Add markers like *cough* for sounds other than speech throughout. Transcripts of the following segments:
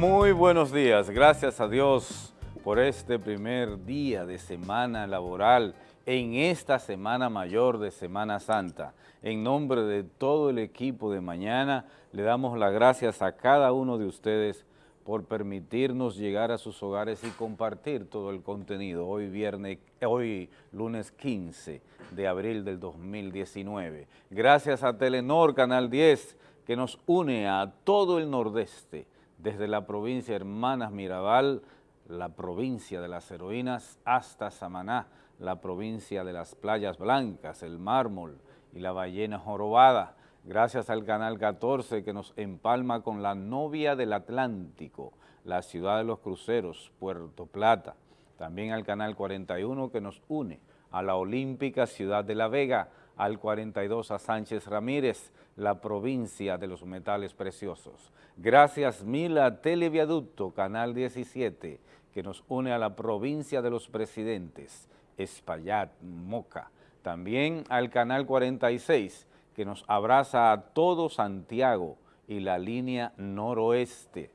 Muy buenos días, gracias a Dios por este primer día de semana laboral en esta Semana Mayor de Semana Santa. En nombre de todo el equipo de mañana, le damos las gracias a cada uno de ustedes por permitirnos llegar a sus hogares y compartir todo el contenido hoy viernes, hoy lunes 15 de abril del 2019. Gracias a Telenor Canal 10 que nos une a todo el nordeste, desde la provincia Hermanas Mirabal, la provincia de las heroínas, hasta Samaná, la provincia de las playas blancas, el mármol y la ballena jorobada. Gracias al Canal 14 que nos empalma con la novia del Atlántico, la ciudad de los cruceros, Puerto Plata. También al Canal 41 que nos une a la olímpica ciudad de La Vega, al 42 a Sánchez Ramírez, la provincia de los metales preciosos. Gracias mil a Televiaducto, Canal 17, que nos une a la provincia de los presidentes, Espaillat, Moca. También al Canal 46, que nos abraza a todo Santiago y la línea noroeste.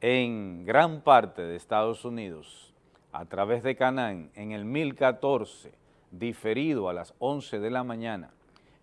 En gran parte de Estados Unidos, a través de Canán, en el 1014, diferido a las 11 de la mañana,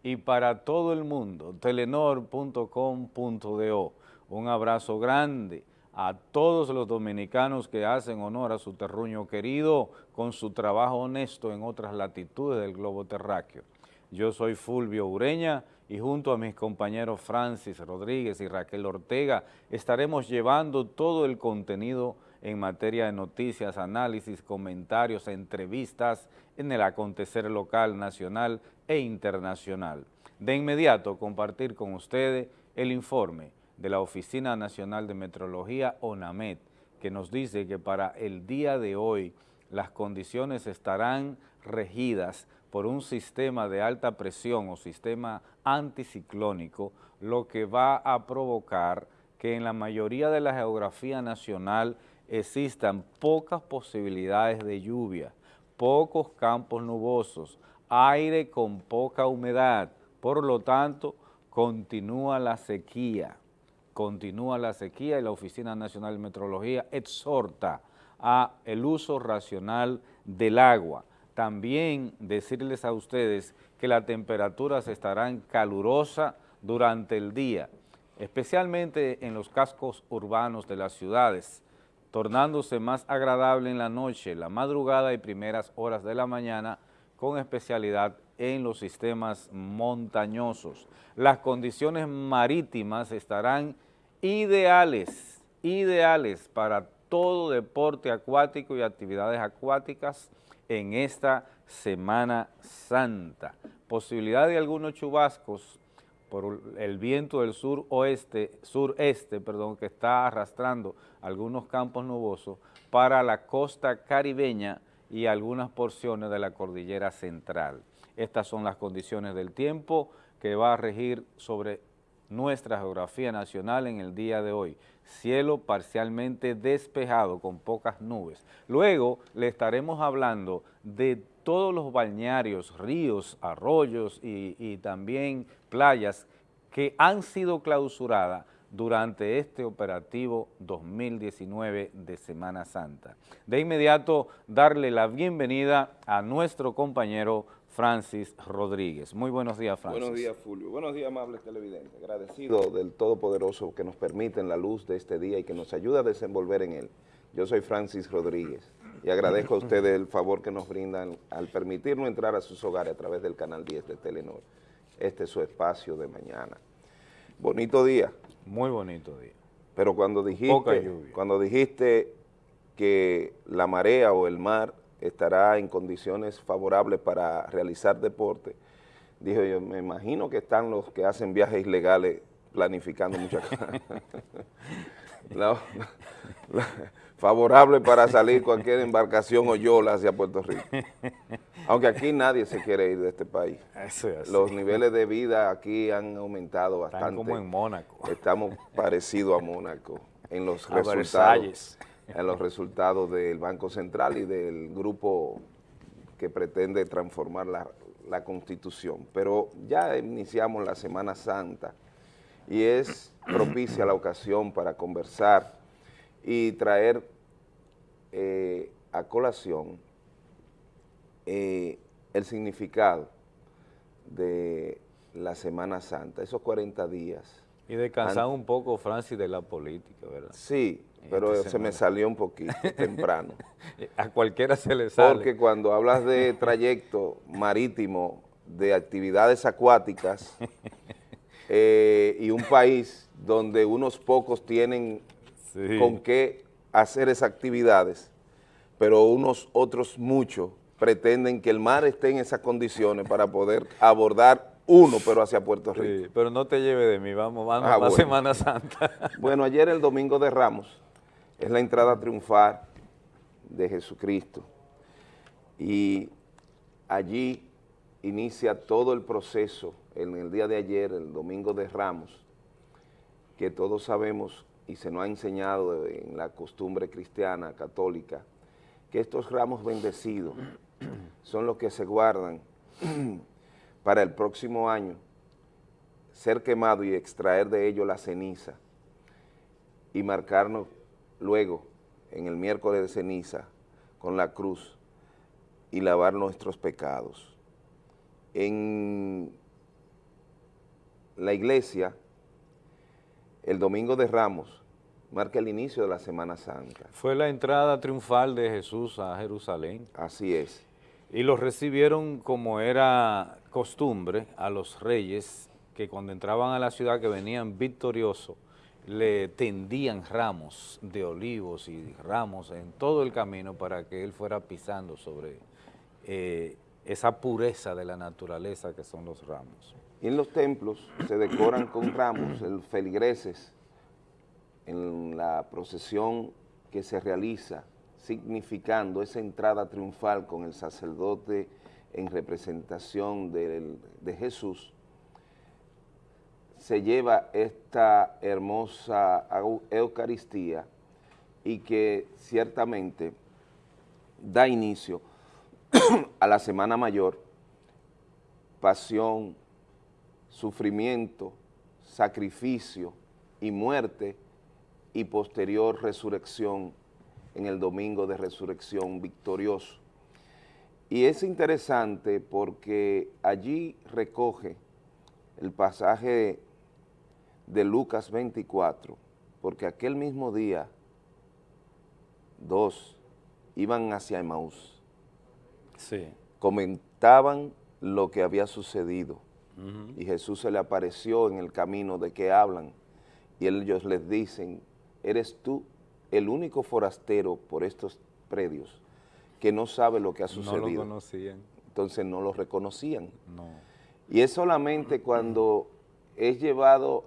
y para todo el mundo, telenor.com.do. Un abrazo grande a todos los dominicanos que hacen honor a su terruño querido con su trabajo honesto en otras latitudes del globo terráqueo. Yo soy Fulvio Ureña y junto a mis compañeros Francis Rodríguez y Raquel Ortega estaremos llevando todo el contenido en materia de noticias, análisis, comentarios, entrevistas en el acontecer local, nacional e internacional. De inmediato compartir con ustedes el informe de la Oficina Nacional de Metrología, ONAMET, que nos dice que para el día de hoy las condiciones estarán regidas por un sistema de alta presión o sistema anticiclónico, lo que va a provocar que en la mayoría de la geografía nacional existan pocas posibilidades de lluvia, pocos campos nubosos, aire con poca humedad, por lo tanto, continúa la sequía, continúa la sequía y la Oficina Nacional de Metrología exhorta a el uso racional del agua. También decirles a ustedes que las temperaturas estarán calurosas durante el día, especialmente en los cascos urbanos de las ciudades, tornándose más agradable en la noche, la madrugada y primeras horas de la mañana, con especialidad en los sistemas montañosos. Las condiciones marítimas estarán ideales, ideales para todo deporte acuático y actividades acuáticas en esta Semana Santa. Posibilidad de algunos chubascos por el viento del sur oeste, sureste, perdón, que está arrastrando algunos campos nubosos para la costa caribeña y algunas porciones de la cordillera central. Estas son las condiciones del tiempo que va a regir sobre nuestra geografía nacional en el día de hoy. Cielo parcialmente despejado con pocas nubes. Luego le estaremos hablando de todos los balnearios, ríos, arroyos y, también playas que han sido clausuradas durante este operativo 2019 de Semana Santa. De inmediato, darle la bienvenida a nuestro compañero Francis Rodríguez. Muy buenos días, Francis. Buenos días, Fulvio. Buenos días, amables televidentes. Agradecido del Todopoderoso que nos permite en la luz de este día y que nos ayuda a desenvolver en él. Yo soy Francis Rodríguez y agradezco a ustedes el favor que nos brindan al permitirnos entrar a sus hogares a través del canal 10 de Telenor. Este es su espacio de mañana. Bonito día. Muy bonito día. Pero cuando dijiste, cuando dijiste que la marea o el mar estará en condiciones favorables para realizar deporte. Dije yo, me imagino que están los que hacen viajes ilegales planificando muchas cosas. *laughs* favorable para salir cualquier embarcación o yola hacia Puerto Rico. Aunque aquí nadie se quiere ir de este país. Los niveles de vida aquí han aumentado bastante. Están como en Mónaco. Estamos parecidos a Mónaco en los resultados en los resultados del Banco Central y del grupo que pretende transformar la, Constitución. Pero ya iniciamos la Semana Santa y es propicia la ocasión para conversar y traer eh, a colación eh, el significado de la Semana Santa, esos 40 días. Y descansar un poco, Francis, de la política, ¿verdad? Sí, pero se me salió un poquito *laughs* temprano. A cualquiera se le sale. Porque cuando hablas de *laughs* trayecto marítimo, de actividades acuáticas, eh, y un país donde unos pocos tienen con qué hacer esas actividades, pero unos otros muchos pretenden que el mar esté en esas condiciones para poder abordar uno, pero hacia Puerto Rico. pero no te lleve de mí, vamos, vamos a la Semana Santa. bueno, ayer el Domingo de Ramos es la entrada triunfal de Jesucristo. Y allí inicia todo el proceso en el día de ayer, el Domingo de Ramos, que todos sabemos y se nos ha enseñado en la costumbre cristiana, católica, que estos ramos bendecidos *clears throat* son los que se guardan *clears throat* para el próximo año ser quemado y extraer de ello la ceniza y marcarnos luego en el miércoles de ceniza con la cruz y lavar nuestros pecados. En la iglesia, el Domingo de Ramos, marca el inicio de la Semana Santa. Fue la entrada triunfal de Jesús a Jerusalén. Así es. Y los recibieron como era costumbre a los reyes que cuando entraban a la ciudad que venían victoriosos, le tendían ramos de olivos y ramos en todo el camino para que él fuera pisando sobre eh, esa pureza de la naturaleza que son los ramos. Y en los templos se decoran con ramos, el feligreses, en la procesión que se realiza, significando esa entrada triunfal con el sacerdote en representación de, de Jesús, se lleva esta hermosa Eucaristía y que ciertamente da inicio *clears throat* a la Semana Mayor, pasión, sufrimiento, sacrificio y muerte y posterior resurrección en el domingo de resurrección victorioso. Y es interesante porque allí recoge el pasaje de Lucas 24, porque aquel mismo día dos iban hacia Emaús. Sí. Comentaban lo que había sucedido y Jesús se le apareció en el camino de que hablan y ellos les dicen, eres tú el único forastero por estos predios que no sabe lo que ha sucedido. No lo conocían. Entonces no lo reconocían. No. Y es solamente cuando es llevado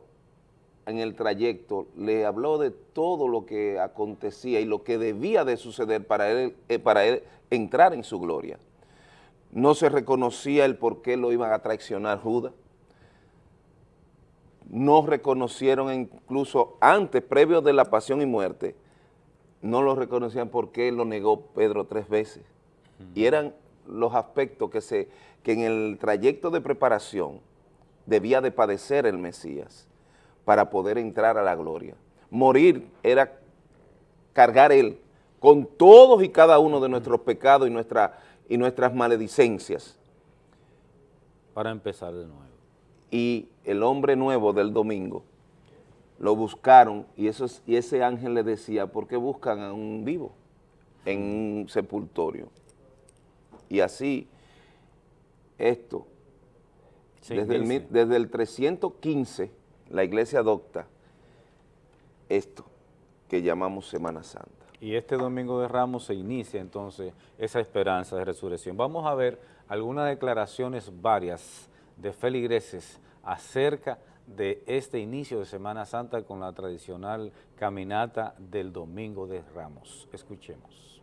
en el trayecto, le habló de todo lo que acontecía y lo que debía de suceder para él, eh, para él entrar en su gloria. No se reconocía el por qué lo iban a traicionar Judas, no reconocieron incluso antes, previo de la pasión y muerte, no lo reconocían por qué lo negó Pedro tres veces. Y eran los aspectos que, se, que en el trayecto de preparación debía de padecer el Mesías para poder entrar a la gloria. Morir era cargar él con todos y cada uno de nuestros pecados y nuestra y nuestras maledicencias. Para empezar de nuevo. Y el hombre nuevo del domingo lo buscaron y, eso, y ese ángel le decía, ¿por qué buscan a un vivo en un sepultorio? Y así, esto, desde el, desde el 315, la iglesia adopta esto que llamamos Semana Santa. Y este Domingo de Ramos se inicia entonces esa esperanza de resurrección. Vamos a ver algunas declaraciones varias de feligreses acerca de este inicio de Semana Santa con la tradicional caminata del Domingo de Ramos. Escuchemos.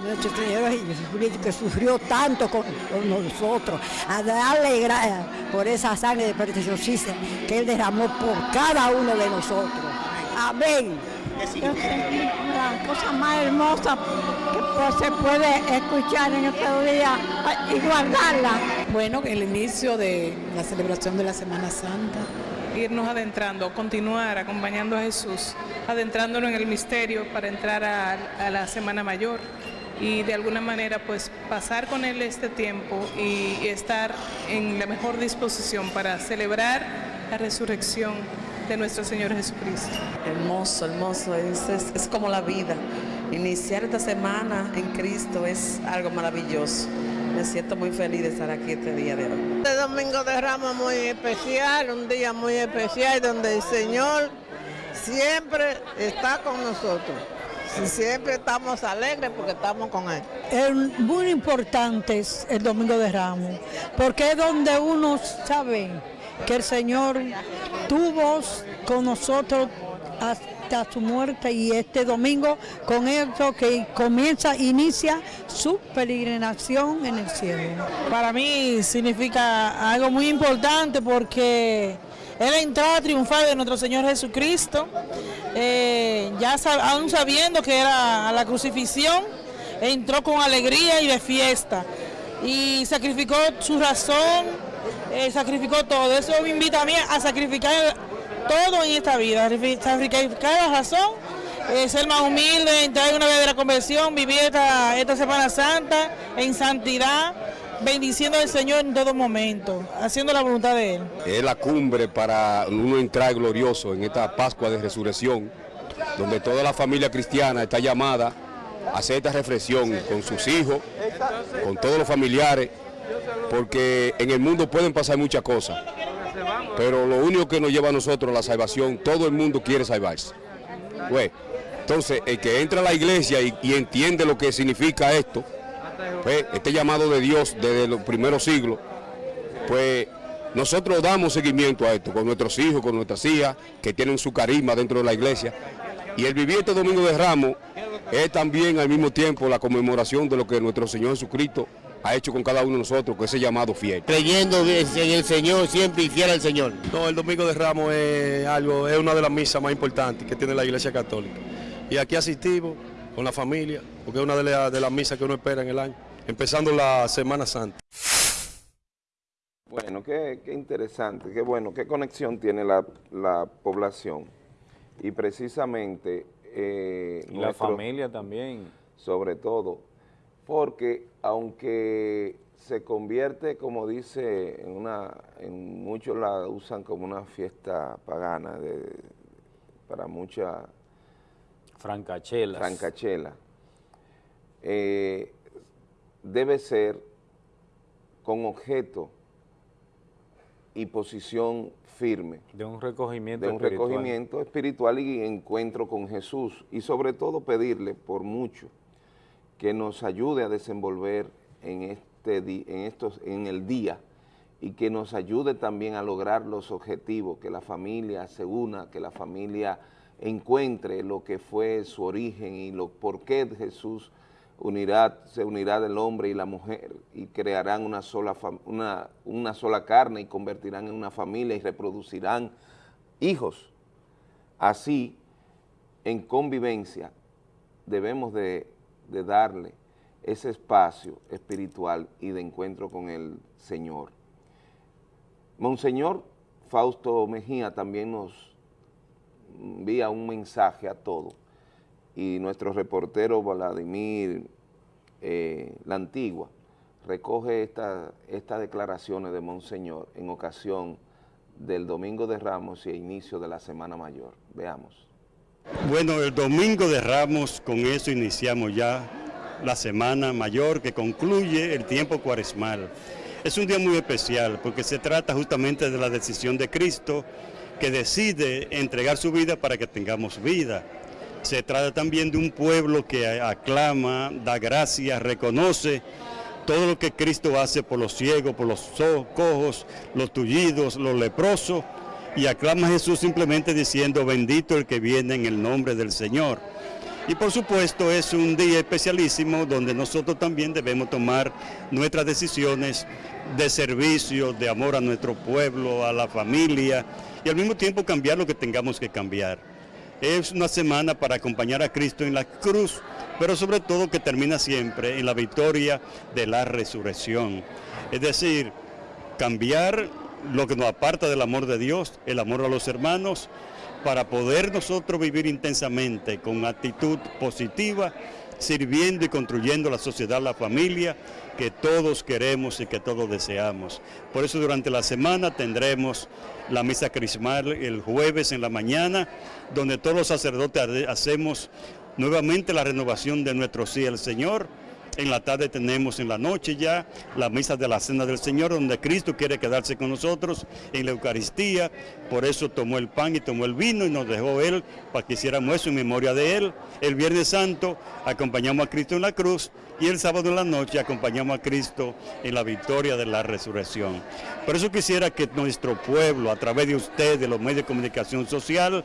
Nuestro Señor Jesucristo que sufrió tanto con, nosotros, a darle gracias por esa sangre de preciosísima que Él derramó por cada uno de nosotros. Amén la cosa más hermosa que pues, se puede escuchar en estos días y guardarla. Bueno, el inicio de la celebración de la Semana Santa irnos adentrando, continuar acompañando a Jesús, adentrándonos en el misterio para entrar a, a la Semana Mayor y de alguna manera pues pasar con Él este tiempo y, y estar en la mejor disposición para celebrar la resurrección de nuestro Señor Jesucristo. Hermoso, hermoso, es, es, es como la vida. Iniciar esta semana en Cristo es algo maravilloso. Me siento muy feliz de estar aquí este día de hoy. Este domingo de Ramos muy especial, un día muy especial donde el Señor siempre está con nosotros. Siempre estamos alegres porque estamos con Él. Es muy importante el Domingo de Ramos, porque es donde uno sabe que el Señor tuvo con nosotros hasta su muerte y este domingo con esto que comienza, inicia su peregrinación en el cielo. Para mí significa algo muy importante porque es la entrada triunfal de nuestro Señor Jesucristo, eh, ya aún sabiendo que era la crucifixión, entró con alegría y de fiesta y sacrificó su razón, eh, sacrificó todo. Eso me invita a mí a sacrificar todo en esta vida, sacrificar la razón, eh, ser más humilde, entrar en una verdadera conversión, vivir esta, esta Semana Santa en santidad, bendiciendo al Señor en todo momento, haciendo la voluntad de Él. Es la cumbre para uno entrar glorioso en esta Pascua de Resurrección, donde toda la familia cristiana está llamada a hacer esta reflexión con sus hijos, con todos los familiares, porque en el mundo pueden pasar muchas cosas, pero lo único que nos lleva a nosotros la salvación, todo el mundo quiere salvarse. Entonces, el que entra a la iglesia y entiende lo que significa esto, pues, este llamado de Dios desde los primeros siglos, pues nosotros damos seguimiento a esto con nuestros hijos, con nuestras hijas, que tienen su carisma dentro de la iglesia. Y el vivir este Domingo de Ramos es también al mismo tiempo la conmemoración de lo que nuestro Señor Jesucristo ha hecho con cada uno de nosotros, con ese llamado fiel. Creyendo en el Señor, siempre y fiel al Señor. No, el Domingo de Ramos es algo, es una de las misas más importantes que tiene la Iglesia Católica. Y aquí asistimos con la familia, porque es una de las misas que uno espera en el año, empezando la Semana Santa. Bueno, qué, qué interesante, qué bueno, qué conexión tiene la, la población. Y precisamente... Eh, y la familia también. Sobre todo, porque aunque se convierte, como dice, en una, en muchos la usan como una fiesta pagana, de, para mucha... Francachela. Francachela. Eh, debe ser con objeto y posición firme. De un recogimiento De un espiritual. recogimiento espiritual y encuentro con Jesús. Y sobre todo pedirle por mucho que nos ayude a desenvolver en, este en, estos, en el día y que nos ayude también a lograr los objetivos, que la familia se una, que la familia encuentre lo que fue su origen y lo por qué Jesús unirá, se unirá del hombre y la mujer y crearán una sola, una, una sola carne y convertirán en una familia y reproducirán hijos. Así, en convivencia, debemos de, de darle ese espacio espiritual y de encuentro con el Señor. Monseñor Fausto Mejía también nos envía un mensaje a todos y nuestro reportero Vladimir eh, La Antigua recoge esta- estas declaraciones de Monseñor en ocasión del Domingo de Ramos y inicio de la Semana Mayor. Veamos. Bueno, el domingo de Ramos, con eso iniciamos ya la semana mayor que concluye el tiempo cuaresmal. Es un día muy especial porque se trata justamente de la decisión de Cristo que decide entregar su vida para que tengamos vida. Se trata también de un pueblo que aclama, da gracias, reconoce todo lo que Cristo hace por los ciegos, por los cojos, los tullidos, los leprosos, y aclama a Jesús simplemente diciendo, bendito el que viene en el nombre del Señor. Y por supuesto es un día especialísimo donde nosotros también debemos tomar nuestras decisiones de servicio, de amor a nuestro pueblo, a la familia, y al mismo tiempo cambiar lo que tengamos que cambiar. Es una semana para acompañar a Cristo en la cruz, pero sobre todo que termina siempre en la victoria de la resurrección. Es decir, cambiar lo que nos aparta del amor de Dios, el amor a los hermanos, para poder nosotros vivir intensamente con actitud positiva, sirviendo y construyendo la sociedad, la familia que todos queremos y que todos deseamos. Por eso durante la semana tendremos la misa crismal el jueves en la mañana, donde todos los sacerdotes hacemos nuevamente la renovación de nuestro sí al Señor, en la tarde tenemos en la noche ya la misa de la Cena del Señor, donde Cristo quiere quedarse con nosotros en la Eucaristía. Por eso tomó el pan y tomó el vino y nos dejó Él para que hiciéramos eso en memoria de Él. El Viernes Santo acompañamos a Cristo en la cruz y el sábado en la noche acompañamos a Cristo en la victoria de la resurrección. Por eso quisiera que nuestro pueblo, a través de ustedes, de los medios de comunicación social,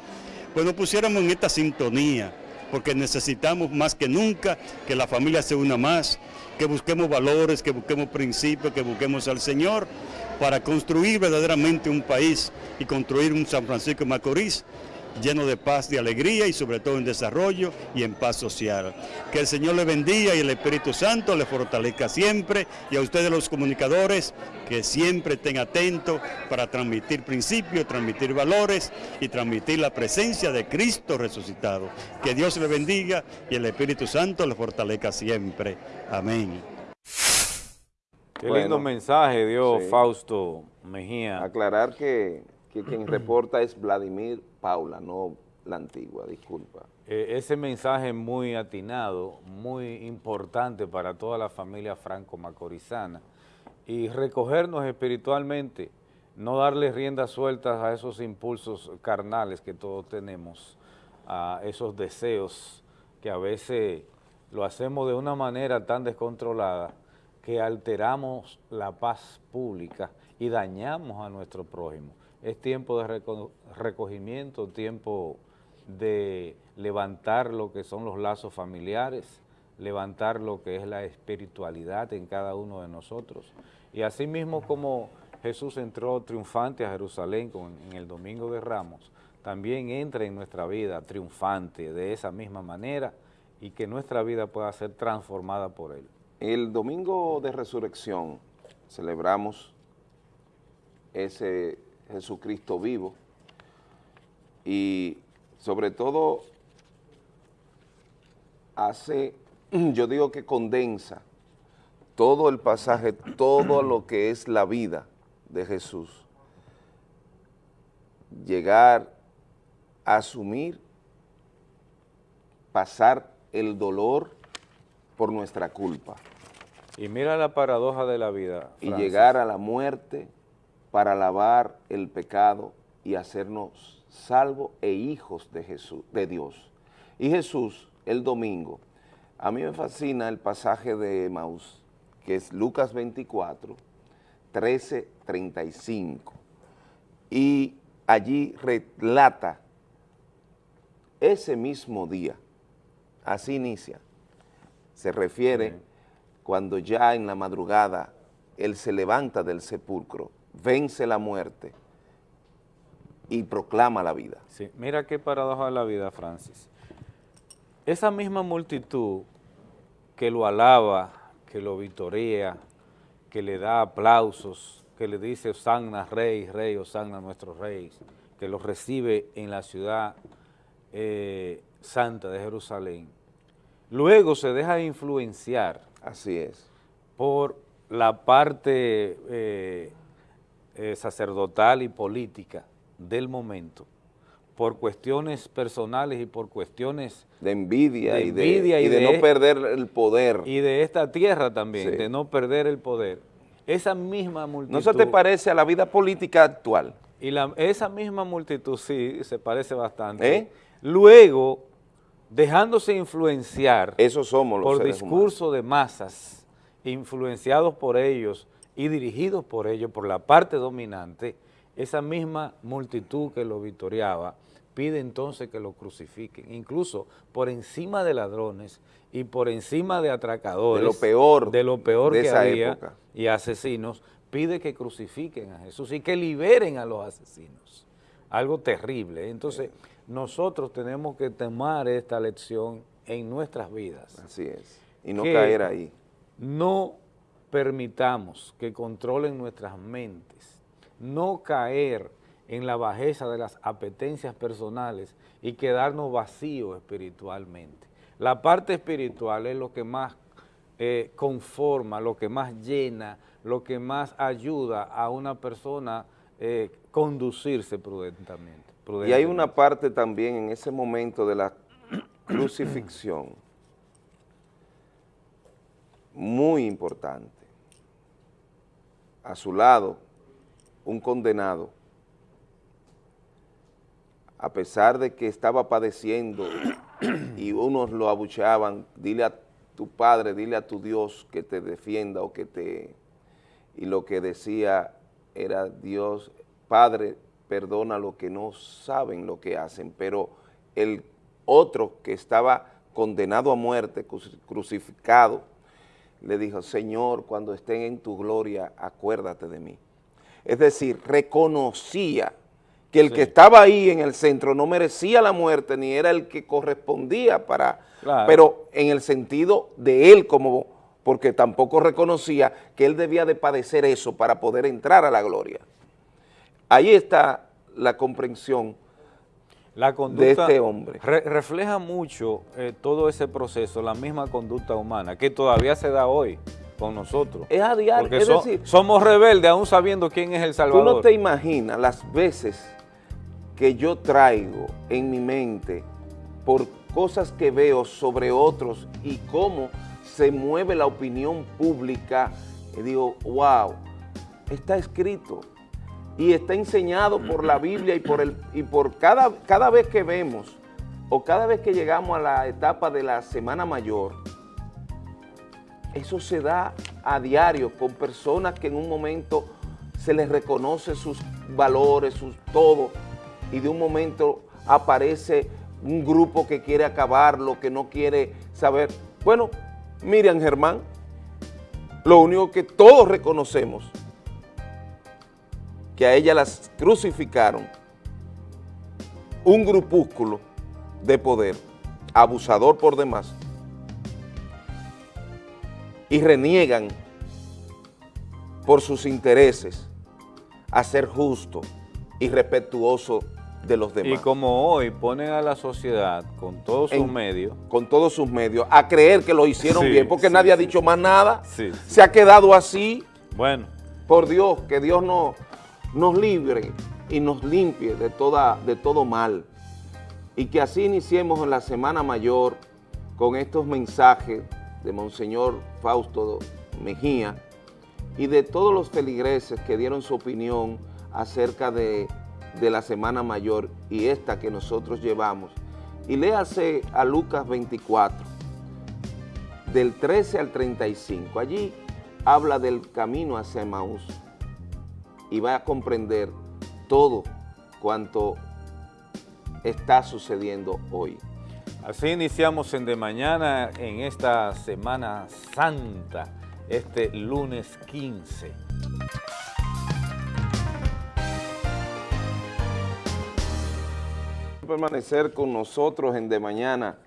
pues nos pusiéramos en esta sintonía porque necesitamos más que nunca que la familia se una más, que busquemos valores, que busquemos principios, que busquemos al Señor para construir verdaderamente un país y construir un San Francisco de Macorís lleno de paz, de alegría y sobre todo en desarrollo y en paz social. Que el Señor le bendiga y el Espíritu Santo le fortalezca siempre y a ustedes los comunicadores que siempre estén atentos para transmitir principios, transmitir valores y transmitir la presencia de Cristo resucitado. Que Dios le bendiga y el Espíritu Santo le fortalezca siempre. Amén. Qué lindo mensaje dio Fausto Mejía. Aclarar que que quien reporta es Vladimir Paula, no la antigua, disculpa. Eh, ese mensaje muy atinado, muy importante para toda la familia franco-macorizana y recogernos espiritualmente, no darle riendas sueltas a esos impulsos carnales que todos tenemos, a esos deseos que a veces lo hacemos de una manera tan descontrolada que alteramos la paz pública y dañamos a nuestro prójimo es tiempo de recogimiento, tiempo de levantar lo que son los lazos familiares, levantar lo que es la espiritualidad en cada uno de nosotros. Y así mismo como Jesús entró triunfante a Jerusalén en el Domingo de Ramos, también entra en nuestra vida triunfante de esa misma manera y que nuestra vida pueda ser transformada por Él. El Domingo de Resurrección celebramos ese Jesucristo vivo y sobre todo hace, *clears throat* yo digo que condensa todo el pasaje, todo lo que es la vida de Jesús. Llegar a asumir, pasar el dolor por nuestra culpa. Y mira la paradoja de la vida. Y llegar a la muerte para lavar el pecado y hacernos salvos e hijos de Jesús, de Dios. Y Jesús, el domingo, a mí me fascina el pasaje de Maús, que es Lucas 24, 13, 35. Y allí relata ese mismo día, así inicia, se refiere cuando ya en la madrugada Él se levanta del sepulcro vence la muerte y proclama la vida. Sí, mira qué paradoja de la vida, Francis. Esa misma multitud que lo alaba, que lo vitorea, que le da aplausos, que le dice Osanna Rey, Rey, Osanna nuestro Rey, que lo recibe en la ciudad eh, santa de Jerusalén, luego se deja influenciar. Así es. Por la parte eh, eh, sacerdotal y política del momento, por cuestiones personales y por cuestiones... De envidia, y, de, no perder el poder. Y de esta tierra también, de no perder el poder. Esa misma multitud... ¿No se te parece a la vida política actual? Y la, esa misma multitud, sí, se parece bastante. ¿Eh? Luego, dejándose influenciar Eso somos los por discurso de masas, influenciados por ellos, y dirigidos por ellos, por la parte dominante, esa misma multitud que lo victoriaba pide entonces que lo crucifiquen, incluso por encima de ladrones y por encima de atracadores. De lo peor. De lo peor que había y asesinos, pide que crucifiquen a Jesús y que liberen a los asesinos. Algo terrible. Entonces, nosotros tenemos que tomar esta lección en nuestras vidas. Así es. Y no caer ahí. No permitamos que controlen nuestras mentes, no caer en la bajeza de las apetencias personales y quedarnos vacíos espiritualmente. La parte espiritual es lo que más eh, conforma, lo que más llena, lo que más ayuda a una persona eh, conducirse prudentemente, Y hay una parte también en ese momento de la *clears throat* crucifixión muy importante. A su lado, un condenado, a pesar de que estaba padeciendo *clears throat* y unos lo abucheaban, dile a tu padre, dile a tu Dios que te defienda o que te... Y lo que decía era Dios, Padre, perdona lo que no saben lo que hacen, pero el otro que estaba condenado a muerte, crucificado, le dijo, Señor, cuando estén en tu gloria, acuérdate de mí. Es decir, reconocía que el que estaba ahí en el centro no merecía la muerte, ni era el que correspondía para... Pero en el sentido de él como... porque tampoco reconocía que él debía de padecer eso para poder entrar a la gloria. Ahí está la comprensión la conducta de este hombre. refleja mucho eh, todo ese proceso, la misma conducta humana, que todavía se da hoy con nosotros. Es a diario, es decir... Somos rebeldes aún sabiendo quién es el Salvador. Tú no te imaginas las veces que yo traigo en mi mente por cosas que veo sobre otros y cómo se mueve la opinión pública, y digo, wow, está escrito, y está enseñado por la Biblia y por, el, y por cada, cada vez que vemos o cada vez que llegamos a la etapa de la Semana Mayor, eso se da a diario con personas que en un momento se les reconoce sus valores, sus todo, y de un momento aparece un grupo que quiere acabarlo, que no quiere saber. Bueno, Miriam Germán, lo único que todos reconocemos que a ella las crucificaron un grupúsculo de poder, abusador por demás, y reniegan por sus intereses a ser justo y respetuoso de los demás. Y como hoy ponen a la sociedad con todos sus medios. Con todos sus medios, a creer que lo hicieron bien, porque nadie ha dicho más nada. Se ha quedado así. Bueno. Por Dios, que Dios no, nos libre y nos limpie de, toda, de todo mal. Y que así iniciemos en la Semana Mayor con estos mensajes de Monseñor Fausto Mejía y de todos los feligreses que dieron su opinión acerca de, de la Semana Mayor y esta que nosotros llevamos. Y léase a Lucas 24, del 13 al 35. Allí habla del camino hacia Emaús y va a comprender todo cuanto está sucediendo hoy. Así iniciamos en De Mañana en esta Semana Santa, este lunes 15. Permanecer con nosotros en De Mañana,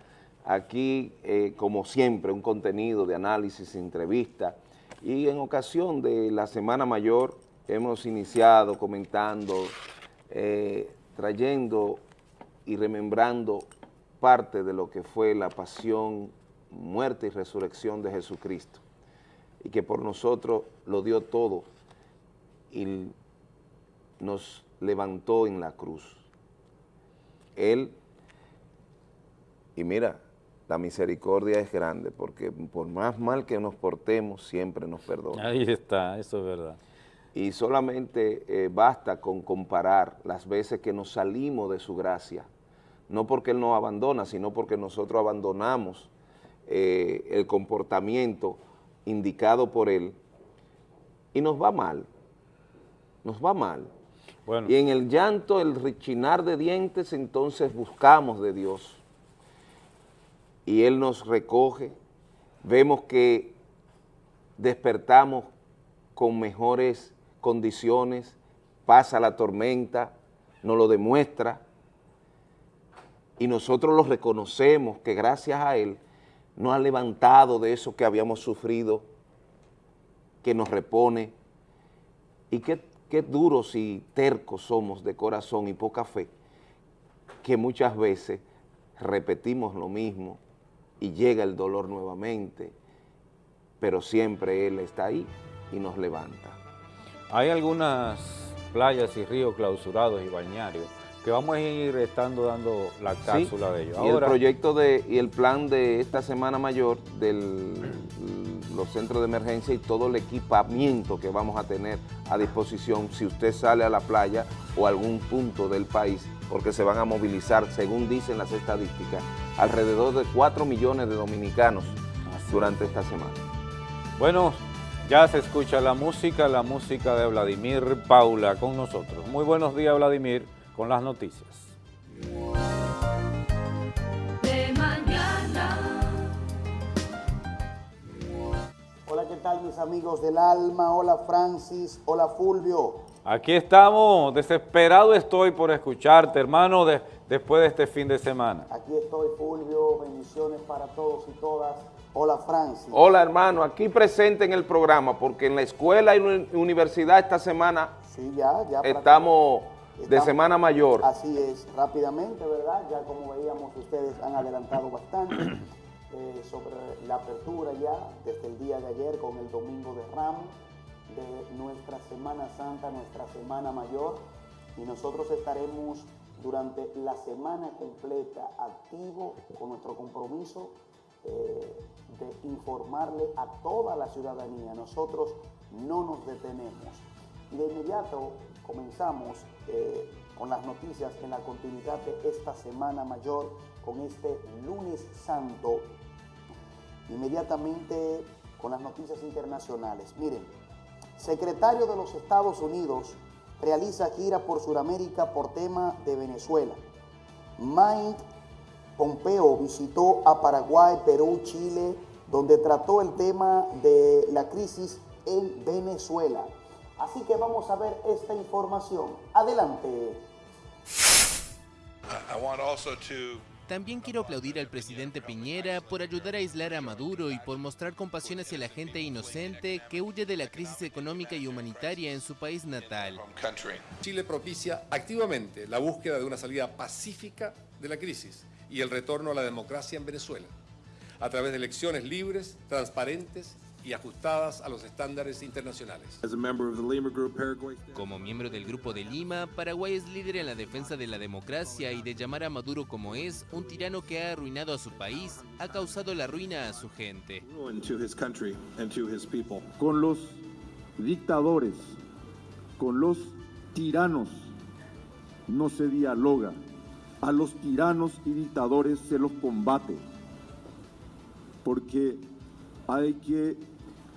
aquí eh, como siempre un contenido de análisis, entrevista y en ocasión de la Semana Mayor hemos iniciado comentando, eh, trayendo y remembrando parte de lo que fue la pasión, muerte y resurrección de Jesucristo y que por nosotros lo dio todo y nos levantó en la cruz. Él, y mira, la misericordia es grande porque por más mal que nos portemos, siempre nos perdona. Ahí está, eso es verdad y solamente eh, basta con comparar las veces que nos salimos de su gracia, no porque Él nos abandona, sino porque nosotros abandonamos eh, el comportamiento indicado por Él. Y nos va mal, nos va mal. Y en el llanto, el rechinar de dientes, entonces buscamos de Dios. Y Él nos recoge, vemos que despertamos con mejores condiciones, pasa la tormenta, nos lo demuestra, y nosotros lo reconocemos que gracias a Él nos ha levantado de eso que habíamos sufrido, que nos repone. ¿Y qué, qué duros y tercos somos de corazón y poca fe, que muchas veces repetimos lo mismo y llega el dolor nuevamente, pero siempre Él está ahí y nos levanta. Hay algunas playas y ríos clausurados y bañarios que vamos a ir estando dando la cápsula de ellos. y el proyecto de, y el plan de esta Semana Mayor de los centros de emergencia y todo el equipamiento que vamos a tener a disposición si usted sale a la playa o a algún punto del país, porque se van a movilizar, según dicen las estadísticas, alrededor de 4 millones de dominicanos durante esta semana. Bueno, ya se escucha la música, la música de Vladimir Paula con nosotros. Muy buenos días, Vladimir con las noticias. De mañana. Hola, ¿qué tal mis amigos del alma? Hola Francis, hola Fulvio. Aquí estamos, desesperado estoy por escucharte, hermano, después de este fin de semana. Aquí estoy, Fulvio, bendiciones para todos y todas. Hola, Francis. Hola, hermano, aquí presente en el programa, porque en la escuela y universidad esta semana sí, ya, ya estamos de Semana Mayor. Así es, rápidamente, ¿verdad? Ya como veíamos, ustedes han adelantado bastante *clears throat* eh, sobre la apertura ya desde el día de ayer con el Domingo de Ramos de nuestra Semana Santa, nuestra Semana Mayor, y nosotros estaremos durante la semana completa activo con nuestro compromiso de informarle a toda la ciudadanía. Nosotros no nos detenemos. Y de inmediato comenzamos eh, con las noticias en la continuidad de esta Semana Mayor, con este lunes santo, inmediatamente con las noticias internacionales. Miren, secretario de los Estados Unidos realiza gira por Sudamérica por tema de Venezuela. Mike Pompeo visitó a Paraguay, Perú, Chile, donde trató el tema de la crisis en Venezuela. Así que vamos a ver esta información. Adelante. También quiero aplaudir al presidente Piñera por ayudar a aislar a Maduro y por mostrar compasión hacia la gente inocente que huye de la crisis económica y humanitaria en su país natal. Chile propicia activamente la búsqueda de una salida pacífica de la crisis y el retorno a la democracia en Venezuela, a través de elecciones libres, transparentes y ajustadas a los estándares internacionales. Como miembro del Grupo de Lima, Paraguay es líder en la defensa de la democracia y de llamar a Maduro como es, un tirano que ha arruinado a su país, ha causado la ruina a su gente. Con los dictadores, con los tiranos, no se dialoga. A los tiranos y dictadores se los combate. Porque hay que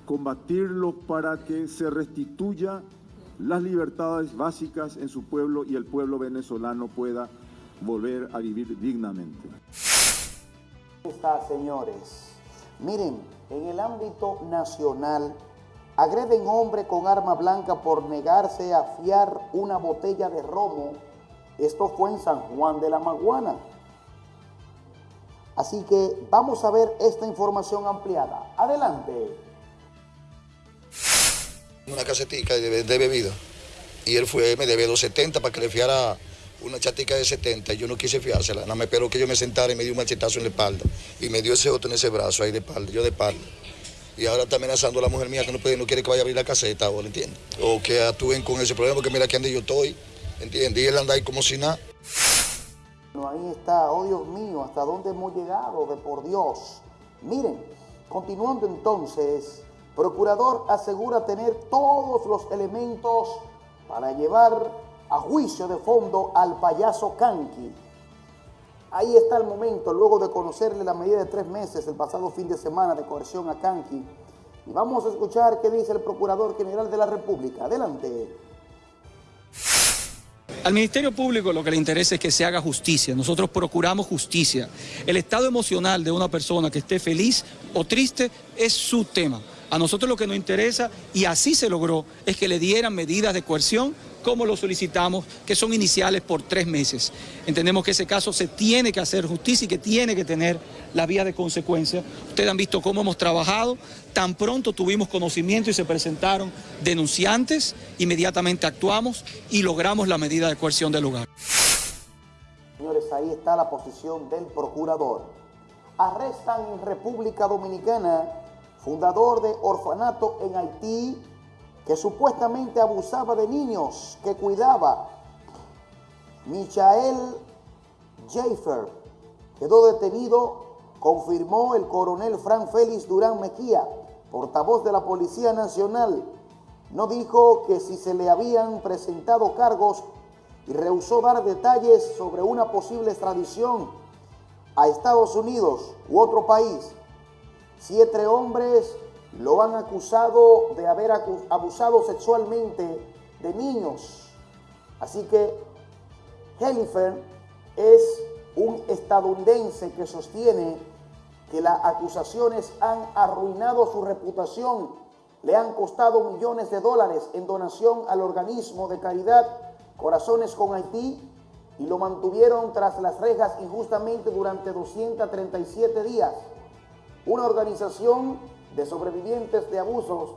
combatirlo para que se restituya las libertades básicas en su pueblo y el pueblo venezolano pueda volver a vivir dignamente. Está, señores. Miren, en el ámbito nacional, agreden hombre con arma blanca por negarse a fiar una botella de romo. Esto fue en San Juan de la Maguana. Así que vamos a ver esta información ampliada. Adelante una casetica de, bebida. Y él fue, me debe 270 para que le fiara una chatica de 70 y yo no quise fiársela. Nada me esperó que yo me sentara y me dio un machetazo en la espalda. Y me dio ese otro en ese brazo ahí de espalda, yo de espalda. Y ahora está amenazando a la mujer mía que no, puede, no quiere que vaya a abrir la caseta, ¿o entiende? O que actúen con ese problema, porque mira que ande yo estoy, ¿entiendes? Y él anda ahí como si nada. ahí está, oh Dios mío, hasta dónde hemos llegado, de por Dios. Miren, continuando entonces, Procurador asegura tener todos los elementos para llevar a juicio de fondo al payaso Kanki. Ahí está el momento, luego de conocerle la medida de tres meses el pasado fin de semana de coerción a Kanki. Y vamos a escuchar qué dice el Procurador General de la República. Adelante. Al Ministerio Público lo que le interesa es que se haga justicia. Nosotros procuramos justicia. El estado emocional de una persona que esté feliz o triste es su tema. A nosotros lo que nos interesa, y así se logró, es que le dieran medidas de coerción como lo solicitamos, que son iniciales por tres meses. Entendemos que ese caso se tiene que hacer justicia y que tiene que tener la vía de consecuencia. Ustedes han visto cómo hemos trabajado, tan pronto tuvimos conocimiento y se presentaron denunciantes, inmediatamente actuamos y logramos la medida de coerción del lugar. Señores, ahí está la posición del procurador. Arrestan en República Dominicana fundador de orfanato en Haití que supuestamente abusaba de niños que cuidaba. Michael Jaffer quedó detenido, confirmó el coronel Fran Félix Durán Mejía, portavoz de la Policía Nacional. No dijo que si se le habían presentado cargos y rehusó dar detalles sobre una posible extradición a Estados Unidos u otro país. Siete hombres lo han acusado de haber abusado sexualmente de niños. Así que Hellifer es un estadounidense que sostiene que las acusaciones han arruinado su reputación, le han costado millones de dólares en donación al organismo de caridad Corazones con Haití y lo mantuvieron tras las rejas injustamente durante 237 días. Una organización de sobrevivientes de abusos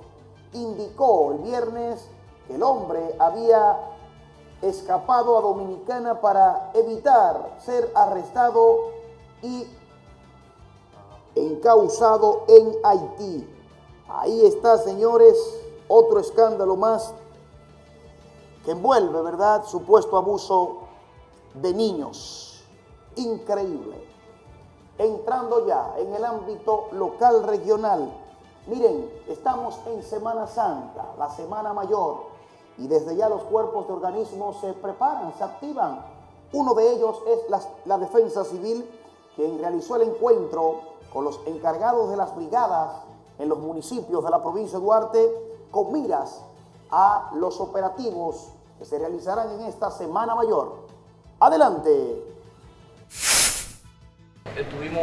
indicó el viernes que el hombre había escapado a Dominicana para evitar ser arrestado y encausado en Haití. Ahí está, señores, otro escándalo más que envuelve, ¿verdad?, supuesto abuso de niños. Increíble. Entrando ya en el ámbito local regional, miren, estamos en Semana Santa, la Semana Mayor, y desde ya los cuerpos de organismos se preparan, se activan. Uno de ellos es la, Defensa Civil, quien realizó el encuentro con los encargados de las brigadas en los municipios de la provincia de Duarte con miras a los operativos que se realizarán en esta Semana Mayor. Adelante. Tuvimos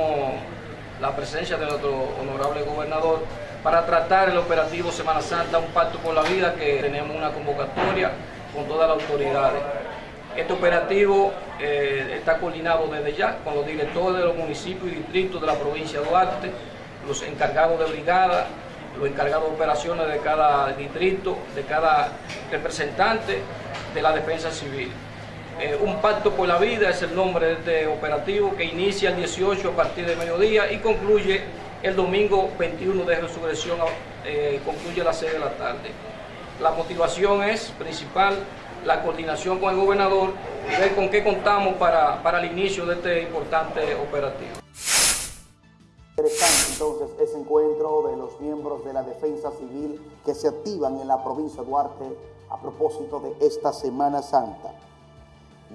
la presencia de nuestro honorable gobernador para tratar el operativo Semana Santa, un pacto por la vida que tenemos una convocatoria con todas las autoridades. Este operativo eh, está coordinado desde ya con los directores de los municipios y distritos de la provincia de Duarte, los encargados de brigada, los encargados de operaciones de cada distrito, de cada representante de la defensa civil. Eh, un pacto por la vida es el nombre de este operativo que inicia el 18 a partir de mediodía y concluye el domingo 21 de resurrección, eh, concluye a las 6 de la tarde. La motivación es principal la coordinación con el gobernador y ver con qué contamos para, para el inicio de este importante operativo. Interesante entonces ese encuentro de los miembros de la Defensa Civil que se activan en la provincia de Duarte a propósito de esta Semana Santa.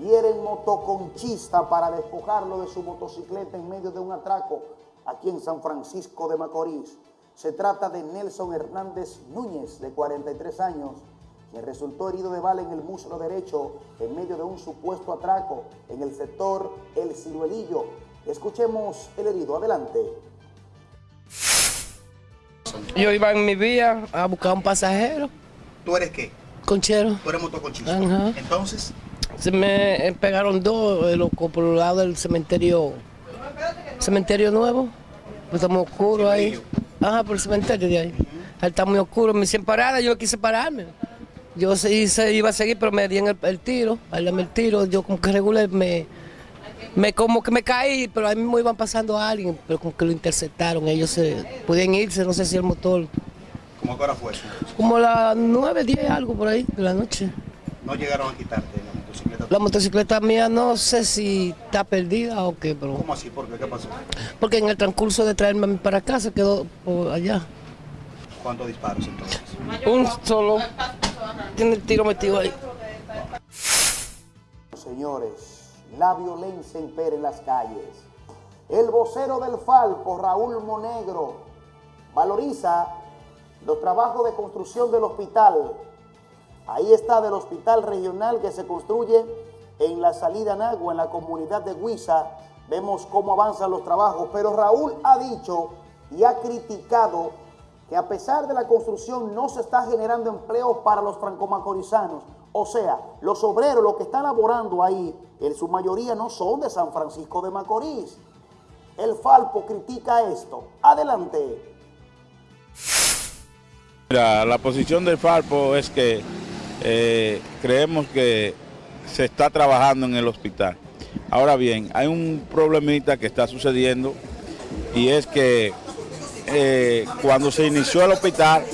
Hieren motoconchista para despojarlo de su motocicleta en medio de un atraco aquí en San Francisco de Macorís. Se trata de Nelson Hernández Núñez, de 43 años, quien resultó herido de bala en el muslo derecho en medio de un supuesto atraco en el sector El Ciruelillo. Escuchemos el herido. Adelante. Yo iba en mi vía a buscar un pasajero. ¿Tú eres qué? Conchero. Tú eres motoconchista. Ajá. Entonces, Se me pegaron dos locos por el lado del cementerio cementerio nuevo. Pues está muy oscuro ahí. Ajá, por el cementerio de ahí. Ahí está muy oscuro. Me hicieron parada, yo quise pararme. Yo se, iba a seguir, pero me dieron el, el tiro. Ahí el tiro. Yo como que regulé me, me como que me caí, pero ahí mismo iban pasando a alguien, pero como que lo interceptaron. Ellos se podían irse, no sé si el motor. ¿cómo que hora fue eso? Como las 9, 10, algo por ahí de la noche. No llegaron a quitarte la motocicleta. La motocicleta mía no sé si está perdida o qué, pero... ¿Cómo así? ¿Por qué? ¿Qué pasó? Porque en el transcurso de traerme para acá se quedó por allá. ¿Cuántos disparos entonces? Un solo. Tiene el tiro metido ahí. Señores, la violencia impera en las calles. El vocero del Falpo, Raúl Monegro, valoriza los trabajos de construcción del hospital. Ahí está del hospital regional que se construye en la salida Nagua, en la comunidad de Huiza. Vemos cómo avanzan los trabajos, pero Raúl ha dicho y ha criticado que a pesar de la construcción no se está generando empleo para los francomacorizanos. O sea, los obreros, los que están laborando ahí, en su mayoría no son de San Francisco de Macorís. El Falpo critica esto. Adelante. Mira, la posición del Falpo es que eh, creemos que se está trabajando en el hospital. Ahora bien, hay un problemita que está sucediendo y es que eh, cuando se inició el hospital,